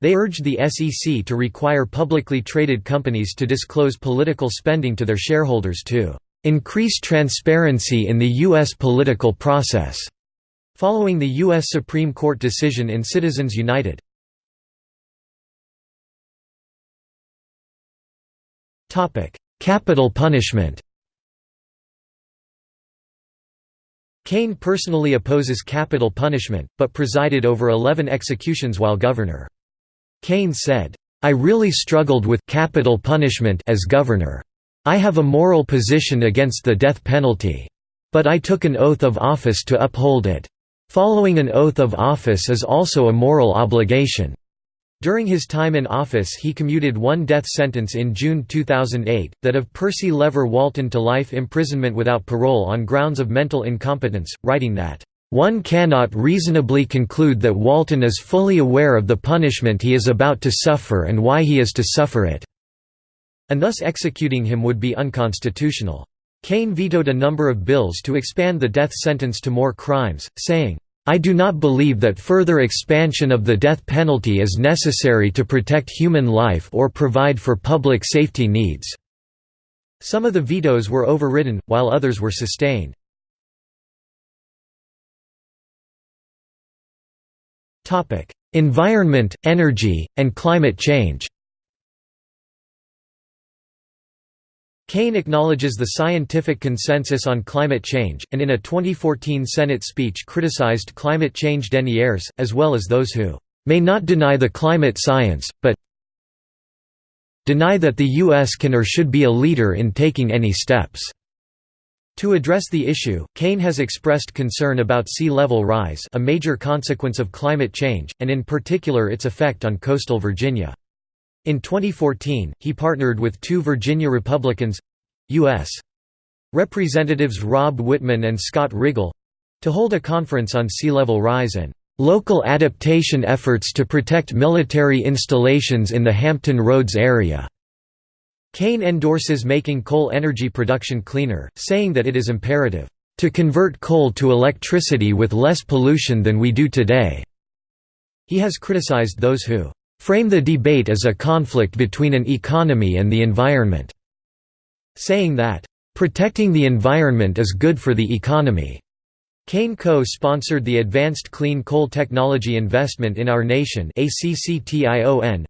They urged the SEC to require publicly traded companies to disclose political spending to their shareholders to "...increase transparency in the U.S. political process." Following the U.S. Supreme Court decision in Citizens United. Capital punishment Kaine personally opposes capital punishment, but presided over 11 executions while governor. Kaine said, "'I really struggled with capital punishment as governor. I have a moral position against the death penalty. But I took an oath of office to uphold it. Following an oath of office is also a moral obligation. During his time in office he commuted one death sentence in June 2008, that of Percy Lever Walton to life imprisonment without parole on grounds of mental incompetence, writing that, "...one cannot reasonably conclude that Walton is fully aware of the punishment he is about to suffer and why he is to suffer it," and thus executing him would be unconstitutional. Kaine vetoed a number of bills to expand the death sentence to more crimes, saying, I do not believe that further expansion of the death penalty is necessary to protect human life or provide for public safety needs." Some of the vetoes were overridden, while others were sustained. environment, energy, and climate change Kaine acknowledges the scientific consensus on climate change, and in a 2014 Senate speech criticized climate change deniers, as well as those who may not deny the climate science, but deny that the U.S. can or should be a leader in taking any steps." To address the issue, Kaine has expressed concern about sea level rise a major consequence of climate change, and in particular its effect on coastal Virginia. In 2014, he partnered with two Virginia Republicans—U.S. Representatives Rob Wittman and Scott Rigell—to hold a conference on sea level rise and "...local adaptation efforts to protect military installations in the Hampton Roads area." Kaine endorses making coal energy production cleaner, saying that it is imperative, "...to convert coal to electricity with less pollution than we do today." He has criticized those who frame the debate as a conflict between an economy and the environment", saying that, "...protecting the environment is good for the economy." Kaine co-sponsored the Advanced Clean Coal Technology Investment in Our Nation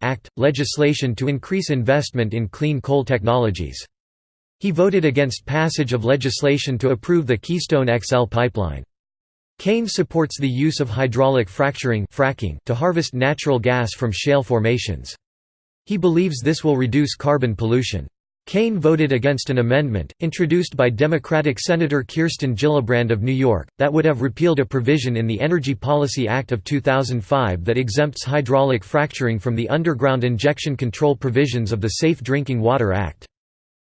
Act, legislation to increase investment in clean coal technologies. He voted against passage of legislation to approve the Keystone XL pipeline. Kaine supports the use of hydraulic fracturing fracking to harvest natural gas from shale formations. He believes this will reduce carbon pollution. Kaine voted against an amendment, introduced by Democratic Senator Kirsten Gillibrand of New York, that would have repealed a provision in the Energy Policy Act of 2005 that exempts hydraulic fracturing from the underground injection control provisions of the Safe Drinking Water Act.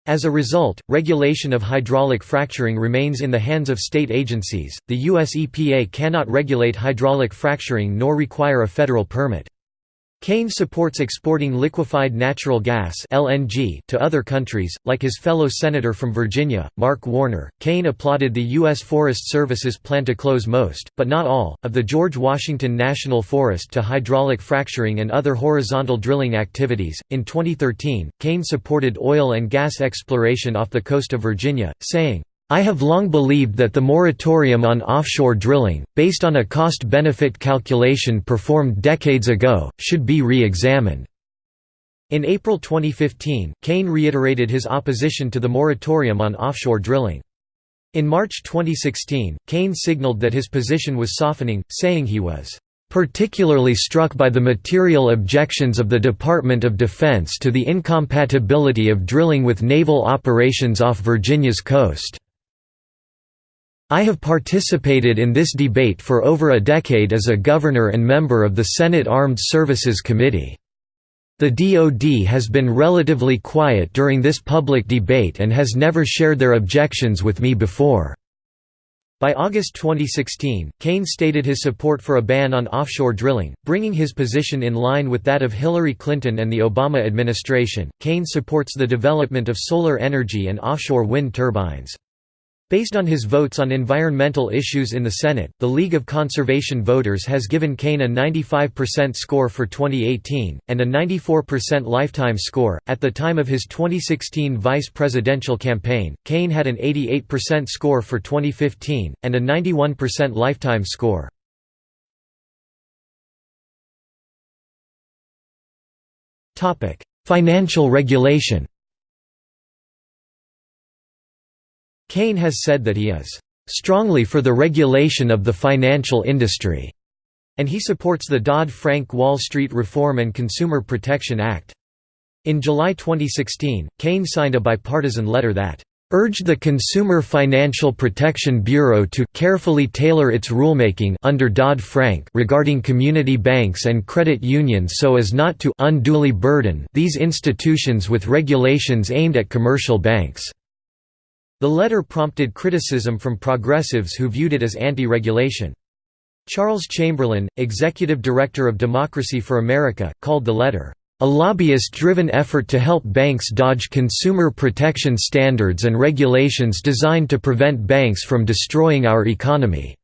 As a result, regulation of hydraulic fracturing remains in the hands of state agencies. The US EPA cannot regulate hydraulic fracturing nor require a federal permit. Kaine supports exporting liquefied natural gas (LNG) to other countries, like his fellow senator from Virginia, Mark Warner. Kaine applauded the U.S. Forest Service's plan to close most, but not all, of the George Washington National Forest to hydraulic fracturing and other horizontal drilling activities. In 2013, Kaine supported oil and gas exploration off the coast of Virginia, saying, I have long believed that the moratorium on offshore drilling, based on a cost-benefit calculation performed decades ago, should be re-examined." In April 2015, Kaine reiterated his opposition to the moratorium on offshore drilling. In March 2016, Kaine signaled that his position was softening, saying he was particularly struck by the material objections of the Department of Defense to the incompatibility of drilling with naval operations off Virginia's coast. I have participated in this debate for over a decade as a governor and member of the Senate Armed Services Committee. The DoD has been relatively quiet during this public debate and has never shared their objections with me before. By August 2016, Kaine stated his support for a ban on offshore drilling, bringing his position in line with that of Hillary Clinton and the Obama administration. Kaine supports the development of solar energy and offshore wind turbines. Based on his votes on environmental issues in the Senate, the League of Conservation Voters has given Kaine a 95% score for 2018, and a 94% lifetime score. At the time of his 2016 vice presidential campaign, Kaine had an 88% score for 2015, and a 91% lifetime score. Financial regulation Kaine has said that he is "...strongly for the regulation of the financial industry", and he supports the Dodd-Frank Wall Street Reform and Consumer Protection Act. In July 2016, Kaine signed a bipartisan letter that urged the Consumer Financial Protection Bureau to carefully tailor its rulemaking under Dodd-Frank regarding community banks and credit unions so as not to unduly burden these institutions with regulations aimed at commercial banks. The letter prompted criticism from progressives who viewed it as anti-regulation. Charles Chamberlain, executive director of Democracy for America, called the letter a lobbyist-driven effort to help banks dodge consumer protection standards and regulations designed to prevent banks from destroying our economy."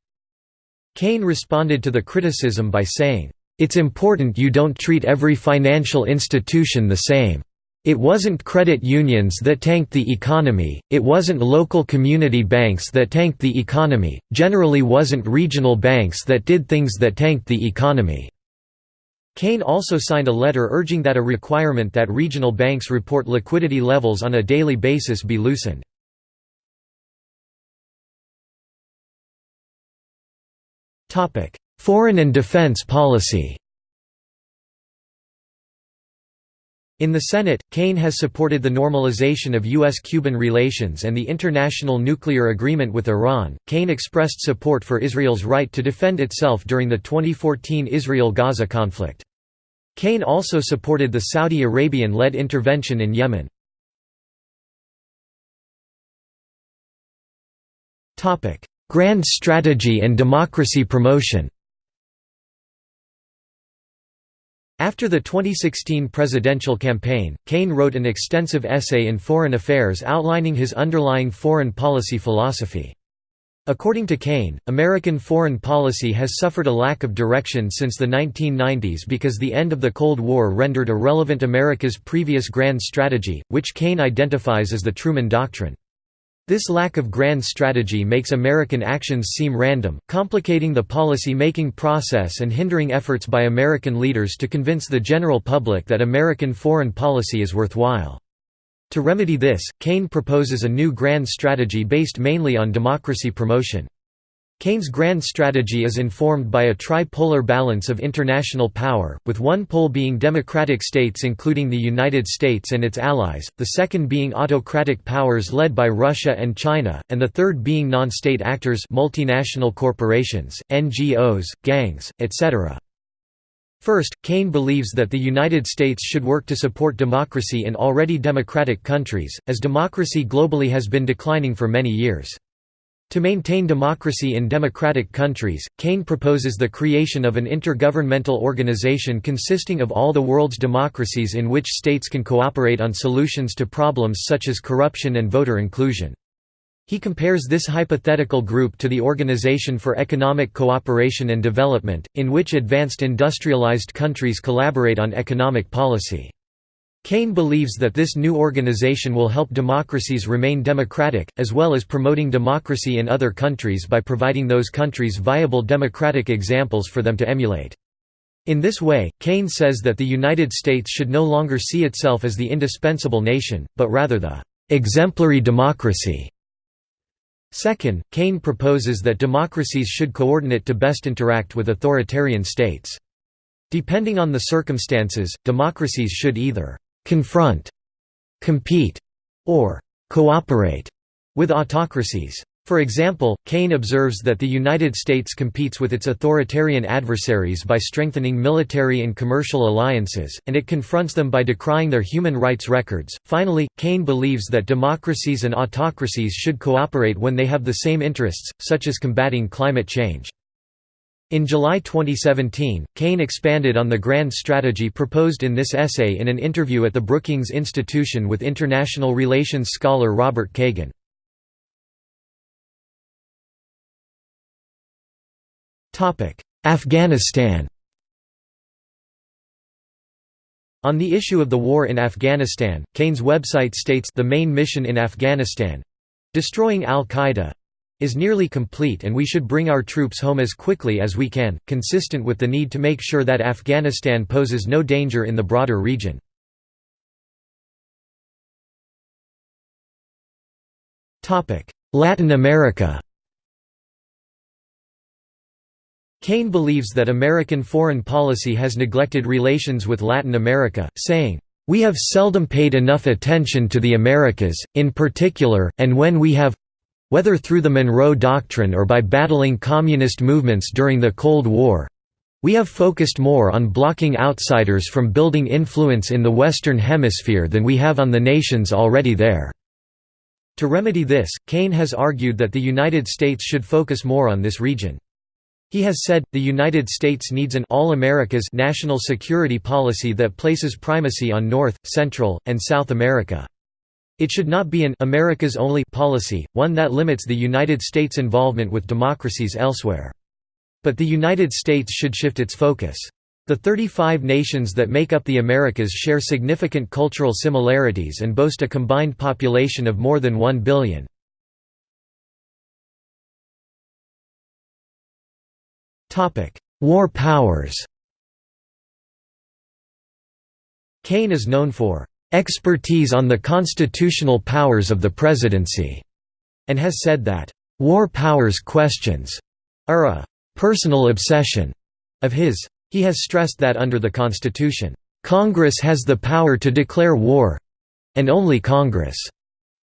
Kaine responded to the criticism by saying, "...it's important you don't treat every financial institution the same. It wasn't credit unions that tanked the economy, it wasn't local community banks that tanked the economy, generally wasn't regional banks that did things that tanked the economy." Kaine also signed a letter urging that a requirement that regional banks report liquidity levels on a daily basis be loosened. Foreign and defense policy In the Senate, Kaine has supported the normalization of U.S.-Cuban relations and the international nuclear agreement with Iran. Kaine expressed support for Israel's right to defend itself during the 2014 Israel-Gaza conflict. Kaine also supported the Saudi Arabian-led intervention in Yemen. Grand strategy and democracy promotion After the 2016 presidential campaign, Kaine wrote an extensive essay in Foreign Affairs outlining his underlying foreign policy philosophy. According to Kaine, American foreign policy has suffered a lack of direction since the 1990s because the end of the Cold War rendered irrelevant America's previous grand strategy, which Kaine identifies as the Truman Doctrine. This lack of grand strategy makes American actions seem random, complicating the policy-making process and hindering efforts by American leaders to convince the general public that American foreign policy is worthwhile. To remedy this, Kaine proposes a new grand strategy based mainly on democracy promotion. Kaine's grand strategy is informed by a tripolar balance of international power, with one pole being democratic states including the United States and its allies, the second being autocratic powers led by Russia and China, and the third being non-state actors multinational corporations, NGOs, gangs, etc. First, Kaine believes that the United States should work to support democracy in already democratic countries, as democracy globally has been declining for many years. To maintain democracy in democratic countries, Kaine proposes the creation of an intergovernmental organization consisting of all the world's democracies in which states can cooperate on solutions to problems such as corruption and voter inclusion. He compares this hypothetical group to the Organization for Economic Cooperation and Development, in which advanced industrialized countries collaborate on economic policy. Kaine believes that this new organization will help democracies remain democratic, as well as promoting democracy in other countries by providing those countries viable democratic examples for them to emulate. In this way, Kaine says that the United States should no longer see itself as the indispensable nation, but rather the exemplary democracy Second, Kaine proposes that democracies should coordinate to best interact with authoritarian states. Depending on the circumstances, democracies should either «confront», «compete» or «cooperate» with autocracies. For example, Kaine observes that the United States competes with its authoritarian adversaries by strengthening military and commercial alliances, and it confronts them by decrying their human rights records. Finally, Kaine believes that democracies and autocracies should cooperate when they have the same interests, such as combating climate change. In July 2017, Kaine expanded on the grand strategy proposed in this essay in an interview at the Brookings Institution with international relations scholar Robert Kagan. Afghanistan On the issue of the war in Afghanistan, Kaine's website states the main mission in Afghanistan—destroying al-Qaeda—is nearly complete and we should bring our troops home as quickly as we can, consistent with the need to make sure that Afghanistan poses no danger in the broader region. Latin America Kaine believes that American foreign policy has neglected relations with Latin America, saying, We have seldom paid enough attention to the Americas, in particular, and when we have whether through the Monroe Doctrine or by battling communist movements during the Cold War we have focused more on blocking outsiders from building influence in the Western Hemisphere than we have on the nations already there. To remedy this, Kaine has argued that the United States should focus more on this region. He has said, the United States needs an all Americas national security policy that places primacy on North, Central, and South America. It should not be an America's only policy, one that limits the United States' involvement with democracies elsewhere. But the United States should shift its focus. The 35 nations that make up the Americas share significant cultural similarities and boast a combined population of more than 1 billion. War powers Kaine is known for "...expertise on the constitutional powers of the presidency", and has said that, "...war powers questions," are a "...personal obsession," of his. He has stressed that under the Constitution, "...Congress has the power to declare war—and only Congress."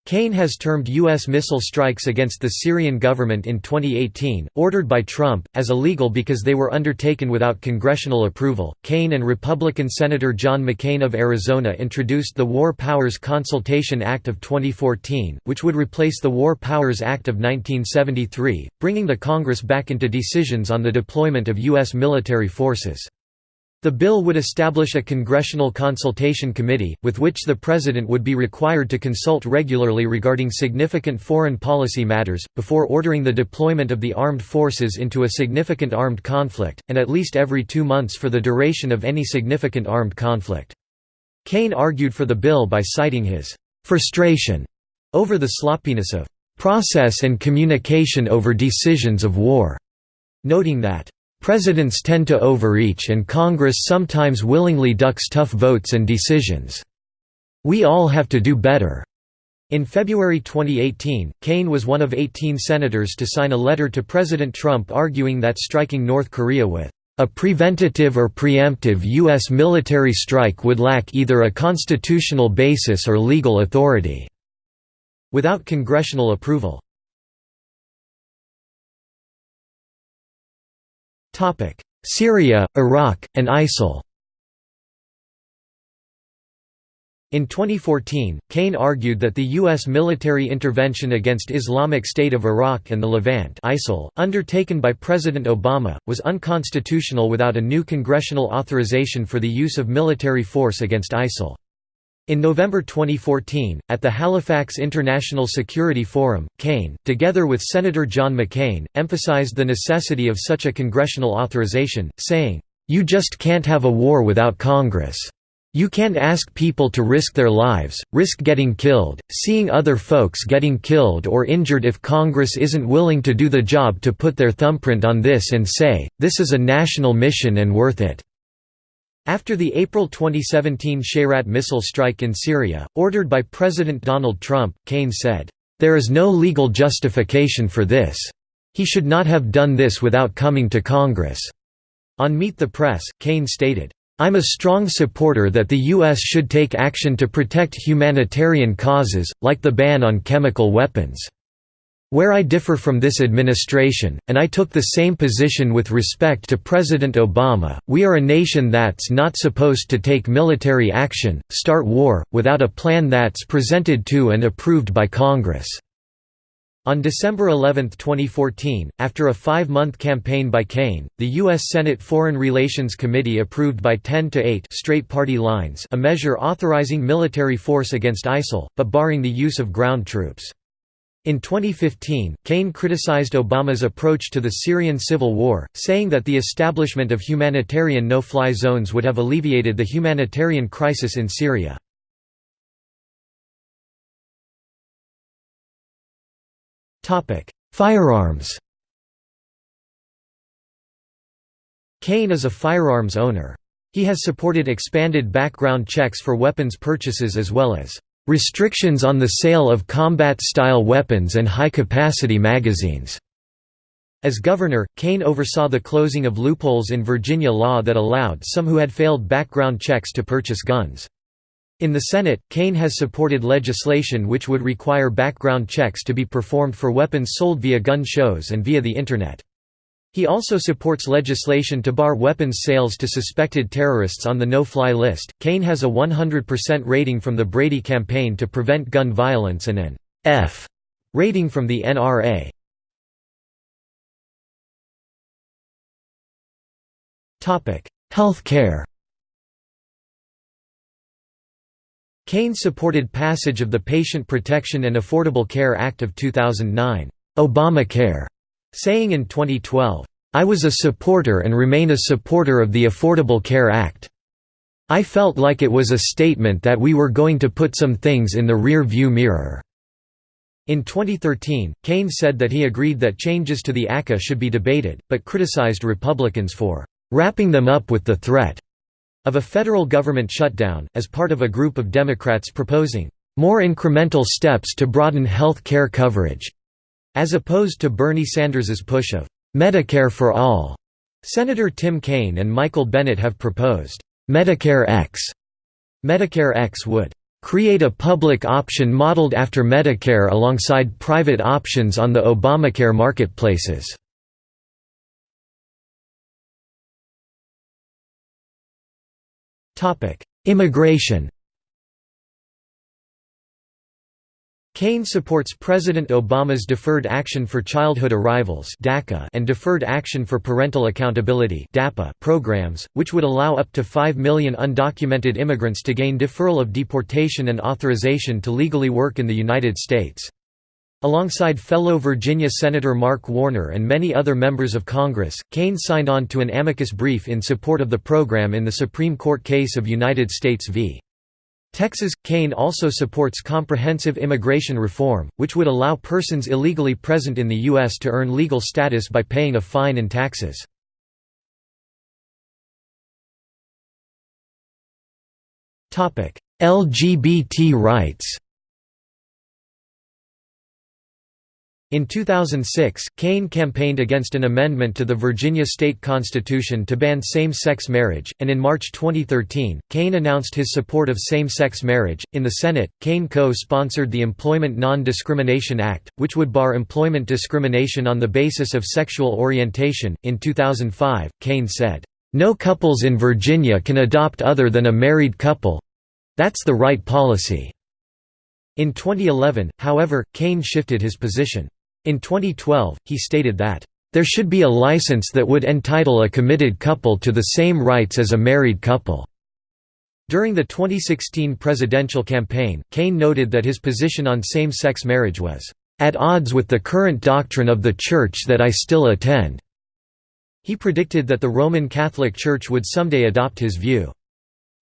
Kaine has termed U.S. missile strikes against the Syrian government in 2018, ordered by Trump, as illegal because they were undertaken without congressional approval. Kaine and Republican Senator John McCain of Arizona introduced the War Powers Consultation Act of 2014, which would replace the War Powers Act of 1973, bringing the Congress back into decisions on the deployment of U.S. military forces. The bill would establish a Congressional Consultation Committee, with which the President would be required to consult regularly regarding significant foreign policy matters, before ordering the deployment of the armed forces into a significant armed conflict, and at least every two months for the duration of any significant armed conflict. Kaine argued for the bill by citing his «frustration» over the sloppiness of «process and communication over decisions of war», noting that Presidents tend to overreach and Congress sometimes willingly ducks tough votes and decisions. We all have to do better." In February 2018, Kaine was one of 18 senators to sign a letter to President Trump arguing that striking North Korea with a preventative or preemptive U.S. military strike would lack either a constitutional basis or legal authority." Without congressional approval. Syria, Iraq, and ISIL In 2014, Kaine argued that the U.S. military intervention against Islamic State of Iraq and the Levant ISIL, undertaken by President Obama, was unconstitutional without a new congressional authorization for the use of military force against ISIL. In November 2014, at the Halifax International Security Forum, Kaine, together with Senator John McCain, emphasized the necessity of such a congressional authorization, saying, "...you just can't have a war without Congress. You can't ask people to risk their lives, risk getting killed, seeing other folks getting killed or injured if Congress isn't willing to do the job to put their thumbprint on this and say, this is a national mission and worth it." After the April 2017 Shayrat missile strike in Syria, ordered by President Donald Trump, Kaine said, "...there is no legal justification for this. He should not have done this without coming to Congress." On Meet the Press, Kaine stated, I'm a strong supporter that the U.S. should take action to protect humanitarian causes, like the ban on chemical weapons. Where I differ from this administration, and I took the same position with respect to President Obama, we are a nation that's not supposed to take military action, start war, without a plan that's presented to and approved by Congress." On December 11, 2014, after a five-month campaign by Kaine, the U.S. Senate Foreign Relations Committee approved by 10 to 8 straight party lines a measure authorizing military force against ISIL, but barring the use of ground troops. In 2015, Kaine criticized Obama's approach to the Syrian civil war, saying that the establishment of humanitarian no-fly zones would have alleviated the humanitarian crisis in Syria. Firearms Kaine is a firearms owner. He has supported expanded background checks for weapons purchases as well as Restrictions on the sale of combat-style weapons and high-capacity magazines. As governor, Kaine oversaw the closing of loopholes in Virginia law that allowed some who had failed background checks to purchase guns. In the Senate, Kaine has supported legislation which would require background checks to be performed for weapons sold via gun shows and via the Internet. He also supports legislation to bar weapons sales to suspected terrorists on the no-fly list. Kaine has a 100% rating from the Brady Campaign to Prevent Gun Violence and an F rating from the NRA. Topic: Health care. Kaine supported passage of the Patient Protection and Affordable Care Act of 2009, Obamacare, saying in 2012, "I was a supporter and remain a supporter of the Affordable Care Act. I felt like it was a statement that we were going to put some things in the rear view mirror." In 2013, Kaine said that he agreed that changes to the ACA should be debated, but criticized Republicans for wrapping them up with the threat of a federal government shutdown, as part of a group of Democrats proposing more incremental steps to broaden health care coverage, as opposed to Bernie Sanders's push of Medicare for all. Senator Tim Kaine and Michael Bennet have proposed Medicare X. Medicare X would create a public option modeled after Medicare alongside private options on the Obamacare marketplaces. Immigration Kaine supports President Obama's Deferred Action for Childhood Arrivals and Deferred Action for Parental Accountability programs, which would allow up to 5 million undocumented immigrants to gain deferral of deportation and authorization to legally work in the United States. Alongside fellow Virginia Senator Mark Warner and many other members of Congress, Kaine signed on to an amicus brief in support of the program in the Supreme Court case of United States v. Texas – Kaine also supports comprehensive immigration reform, which would allow persons illegally present in the U.S. to earn legal status by paying a fine and taxes. LGBT rights In 2006, Kaine campaigned against an amendment to the Virginia state constitution to ban same-sex marriage, and in March 2013, Kaine announced his support of same-sex marriage. In the Senate, Kaine co-sponsored the Employment Non-Discrimination Act, which would bar employment discrimination on the basis of sexual orientation. In 2005, Kaine said, "No couples in Virginia can adopt other than a married couple. That's the right policy." In 2011, however, Kaine shifted his position. In 2012, he stated that, "...there should be a license that would entitle a committed couple to the same rights as a married couple." During the 2016 presidential campaign, Kaine noted that his position on same-sex marriage was, "...at odds with the current doctrine of the Church that I still attend." He predicted that the Roman Catholic Church would someday adopt his view.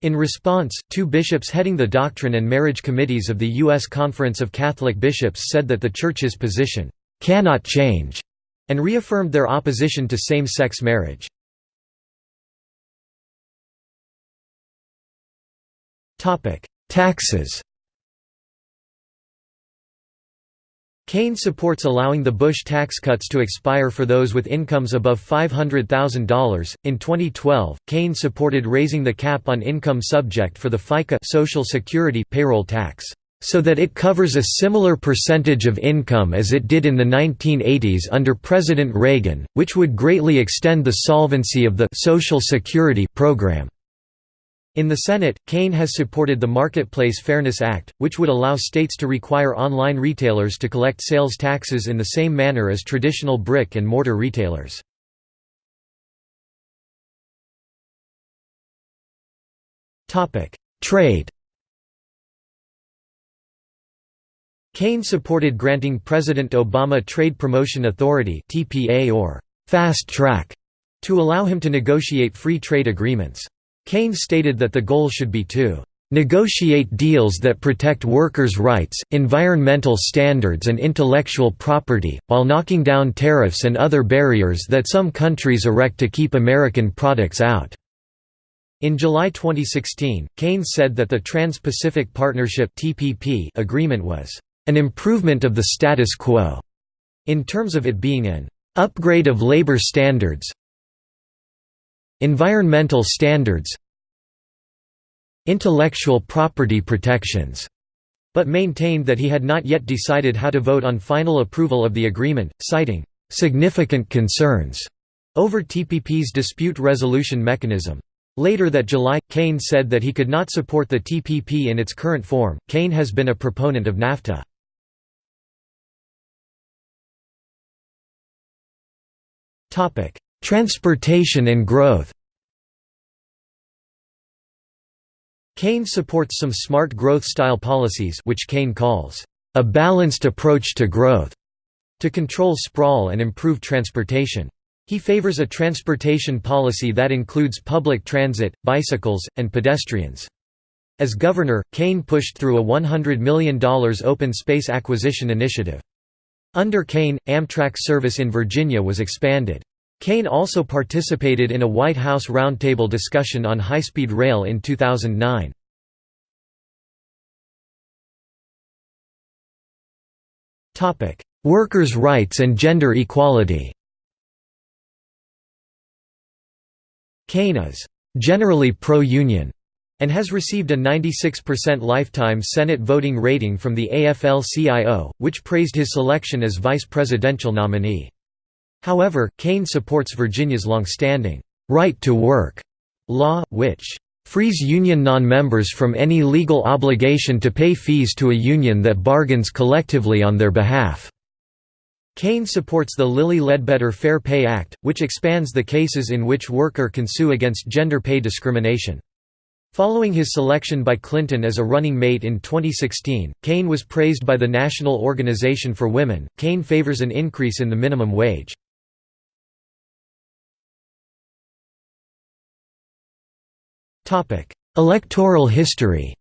In response, two bishops heading the doctrine and marriage committees of the U.S. Conference of Catholic Bishops said that the Church's position cannot change, and reaffirmed their opposition to same-sex marriage. Taxes Kaine supports allowing the Bush tax cuts to expire for those with incomes above $500,000. In 2012, Kaine supported raising the cap on income subject for the FICA Social Security payroll tax so that it covers a similar percentage of income as it did in the 1980s under President Reagan, which would greatly extend the solvency of the Social Security program. In the Senate, Kaine has supported the Marketplace Fairness Act, which would allow states to require online retailers to collect sales taxes in the same manner as traditional brick and mortar retailers. Trade Kaine supported granting President Obama Trade Promotion Authority (TPA) or «fast track» to allow him to negotiate free trade agreements. Kaine stated that the goal should be to «negotiate deals that protect workers' rights, environmental standards and intellectual property, while knocking down tariffs and other barriers that some countries erect to keep American products out». In July 2016, Kaine said that the Trans-Pacific Partnership agreement was an improvement of the status quo, in terms of it being an upgrade of labor standards environmental standards intellectual property protections, but maintained that he had not yet decided how to vote on final approval of the agreement, citing significant concerns over TPP's dispute resolution mechanism. Later that July, Kaine said that he could not support the TPP in its current form. Kaine has been a proponent of NAFTA. Topic: Transportation and growth. Kaine supports some smart growth-style policies which Kaine calls, "...a balanced approach to growth", to control sprawl and improve transportation. He favors a transportation policy that includes public transit, bicycles, and pedestrians. As governor, Kaine pushed through a $100 million open space acquisition initiative. Under Kaine, Amtrak service in Virginia was expanded. Kaine also participated in a White House roundtable discussion on high-speed rail in 2009. Workers' rights and gender equality Kaine is «generally pro-union» and has received a 96% lifetime Senate voting rating from the AFL-CIO, which praised his selection as vice presidential nominee. However, Kaine supports Virginia's long-standing right to work law, which frees union non-members from any legal obligation to pay fees to a union that bargains collectively on their behalf. Kaine supports the Lilly Ledbetter Fair Pay Act, which expands the cases in which worker can sue against gender pay discrimination. Following his selection by Clinton as a running mate in 2016, Kaine was praised by the National Organization for Women. Kaine favors an increase in the minimum wage. Topic: Electoral history.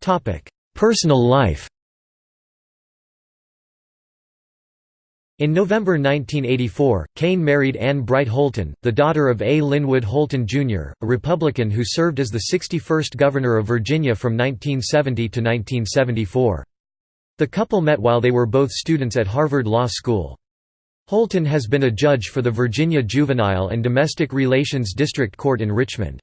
Topic: Personal life. In November 1984, Kaine married Anne Bright Holton, the daughter of A. Linwood Holton, Jr., a Republican who served as the 61st Governor of Virginia from 1970 to 1974. The couple met while they were both students at Harvard Law School. Holton has been a judge for the Virginia Juvenile and Domestic Relations District Court in Richmond.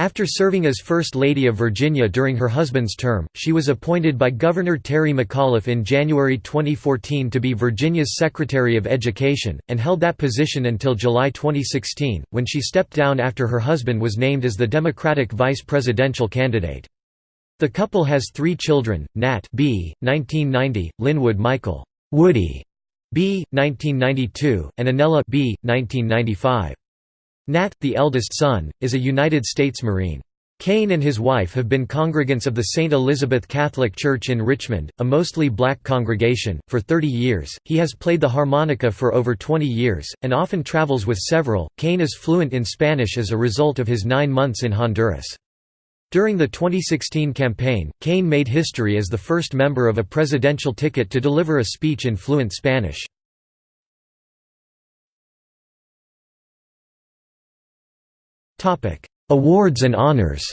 After serving as First Lady of Virginia during her husband's term, she was appointed by Governor Terry McAuliffe in January 2014 to be Virginia's Secretary of Education, and held that position until July 2016, when she stepped down after her husband was named as the Democratic vice presidential candidate. The couple has three children, Nat B. 1990, Linwood Michael Woody B. 1992, and Annella B. 1995. Nat, the eldest son, is a United States Marine. Kaine and his wife have been congregants of the St. Elizabeth Catholic Church in Richmond, a mostly black congregation, for 30 years. He has played the harmonica for over 20 years, and often travels with several. Kaine is fluent in Spanish as a result of his nine months in Honduras. During the 2016 campaign, Kaine made history as the first member of a presidential ticket to deliver a speech in fluent Spanish. Awards and honors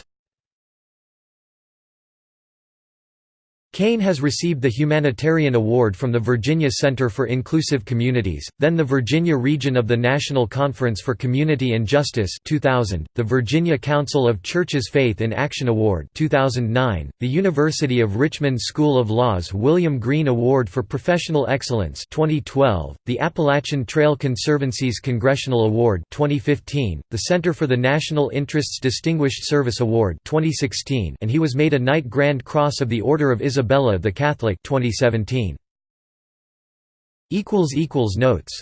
Kaine has received the Humanitarian Award from the Virginia Center for Inclusive Communities, then the Virginia Region of the National Conference for Community and Justice 2000, the Virginia Council of Churches Faith in Action Award 2009, the University of Richmond School of Law's William Green Award for Professional Excellence 2012, the Appalachian Trail Conservancy's Congressional Award 2015, the Center for the National Interests Distinguished Service Award 2016, and he was made a Knight Grand Cross of the Order of Isabella the Catholic 2017 equals equals notes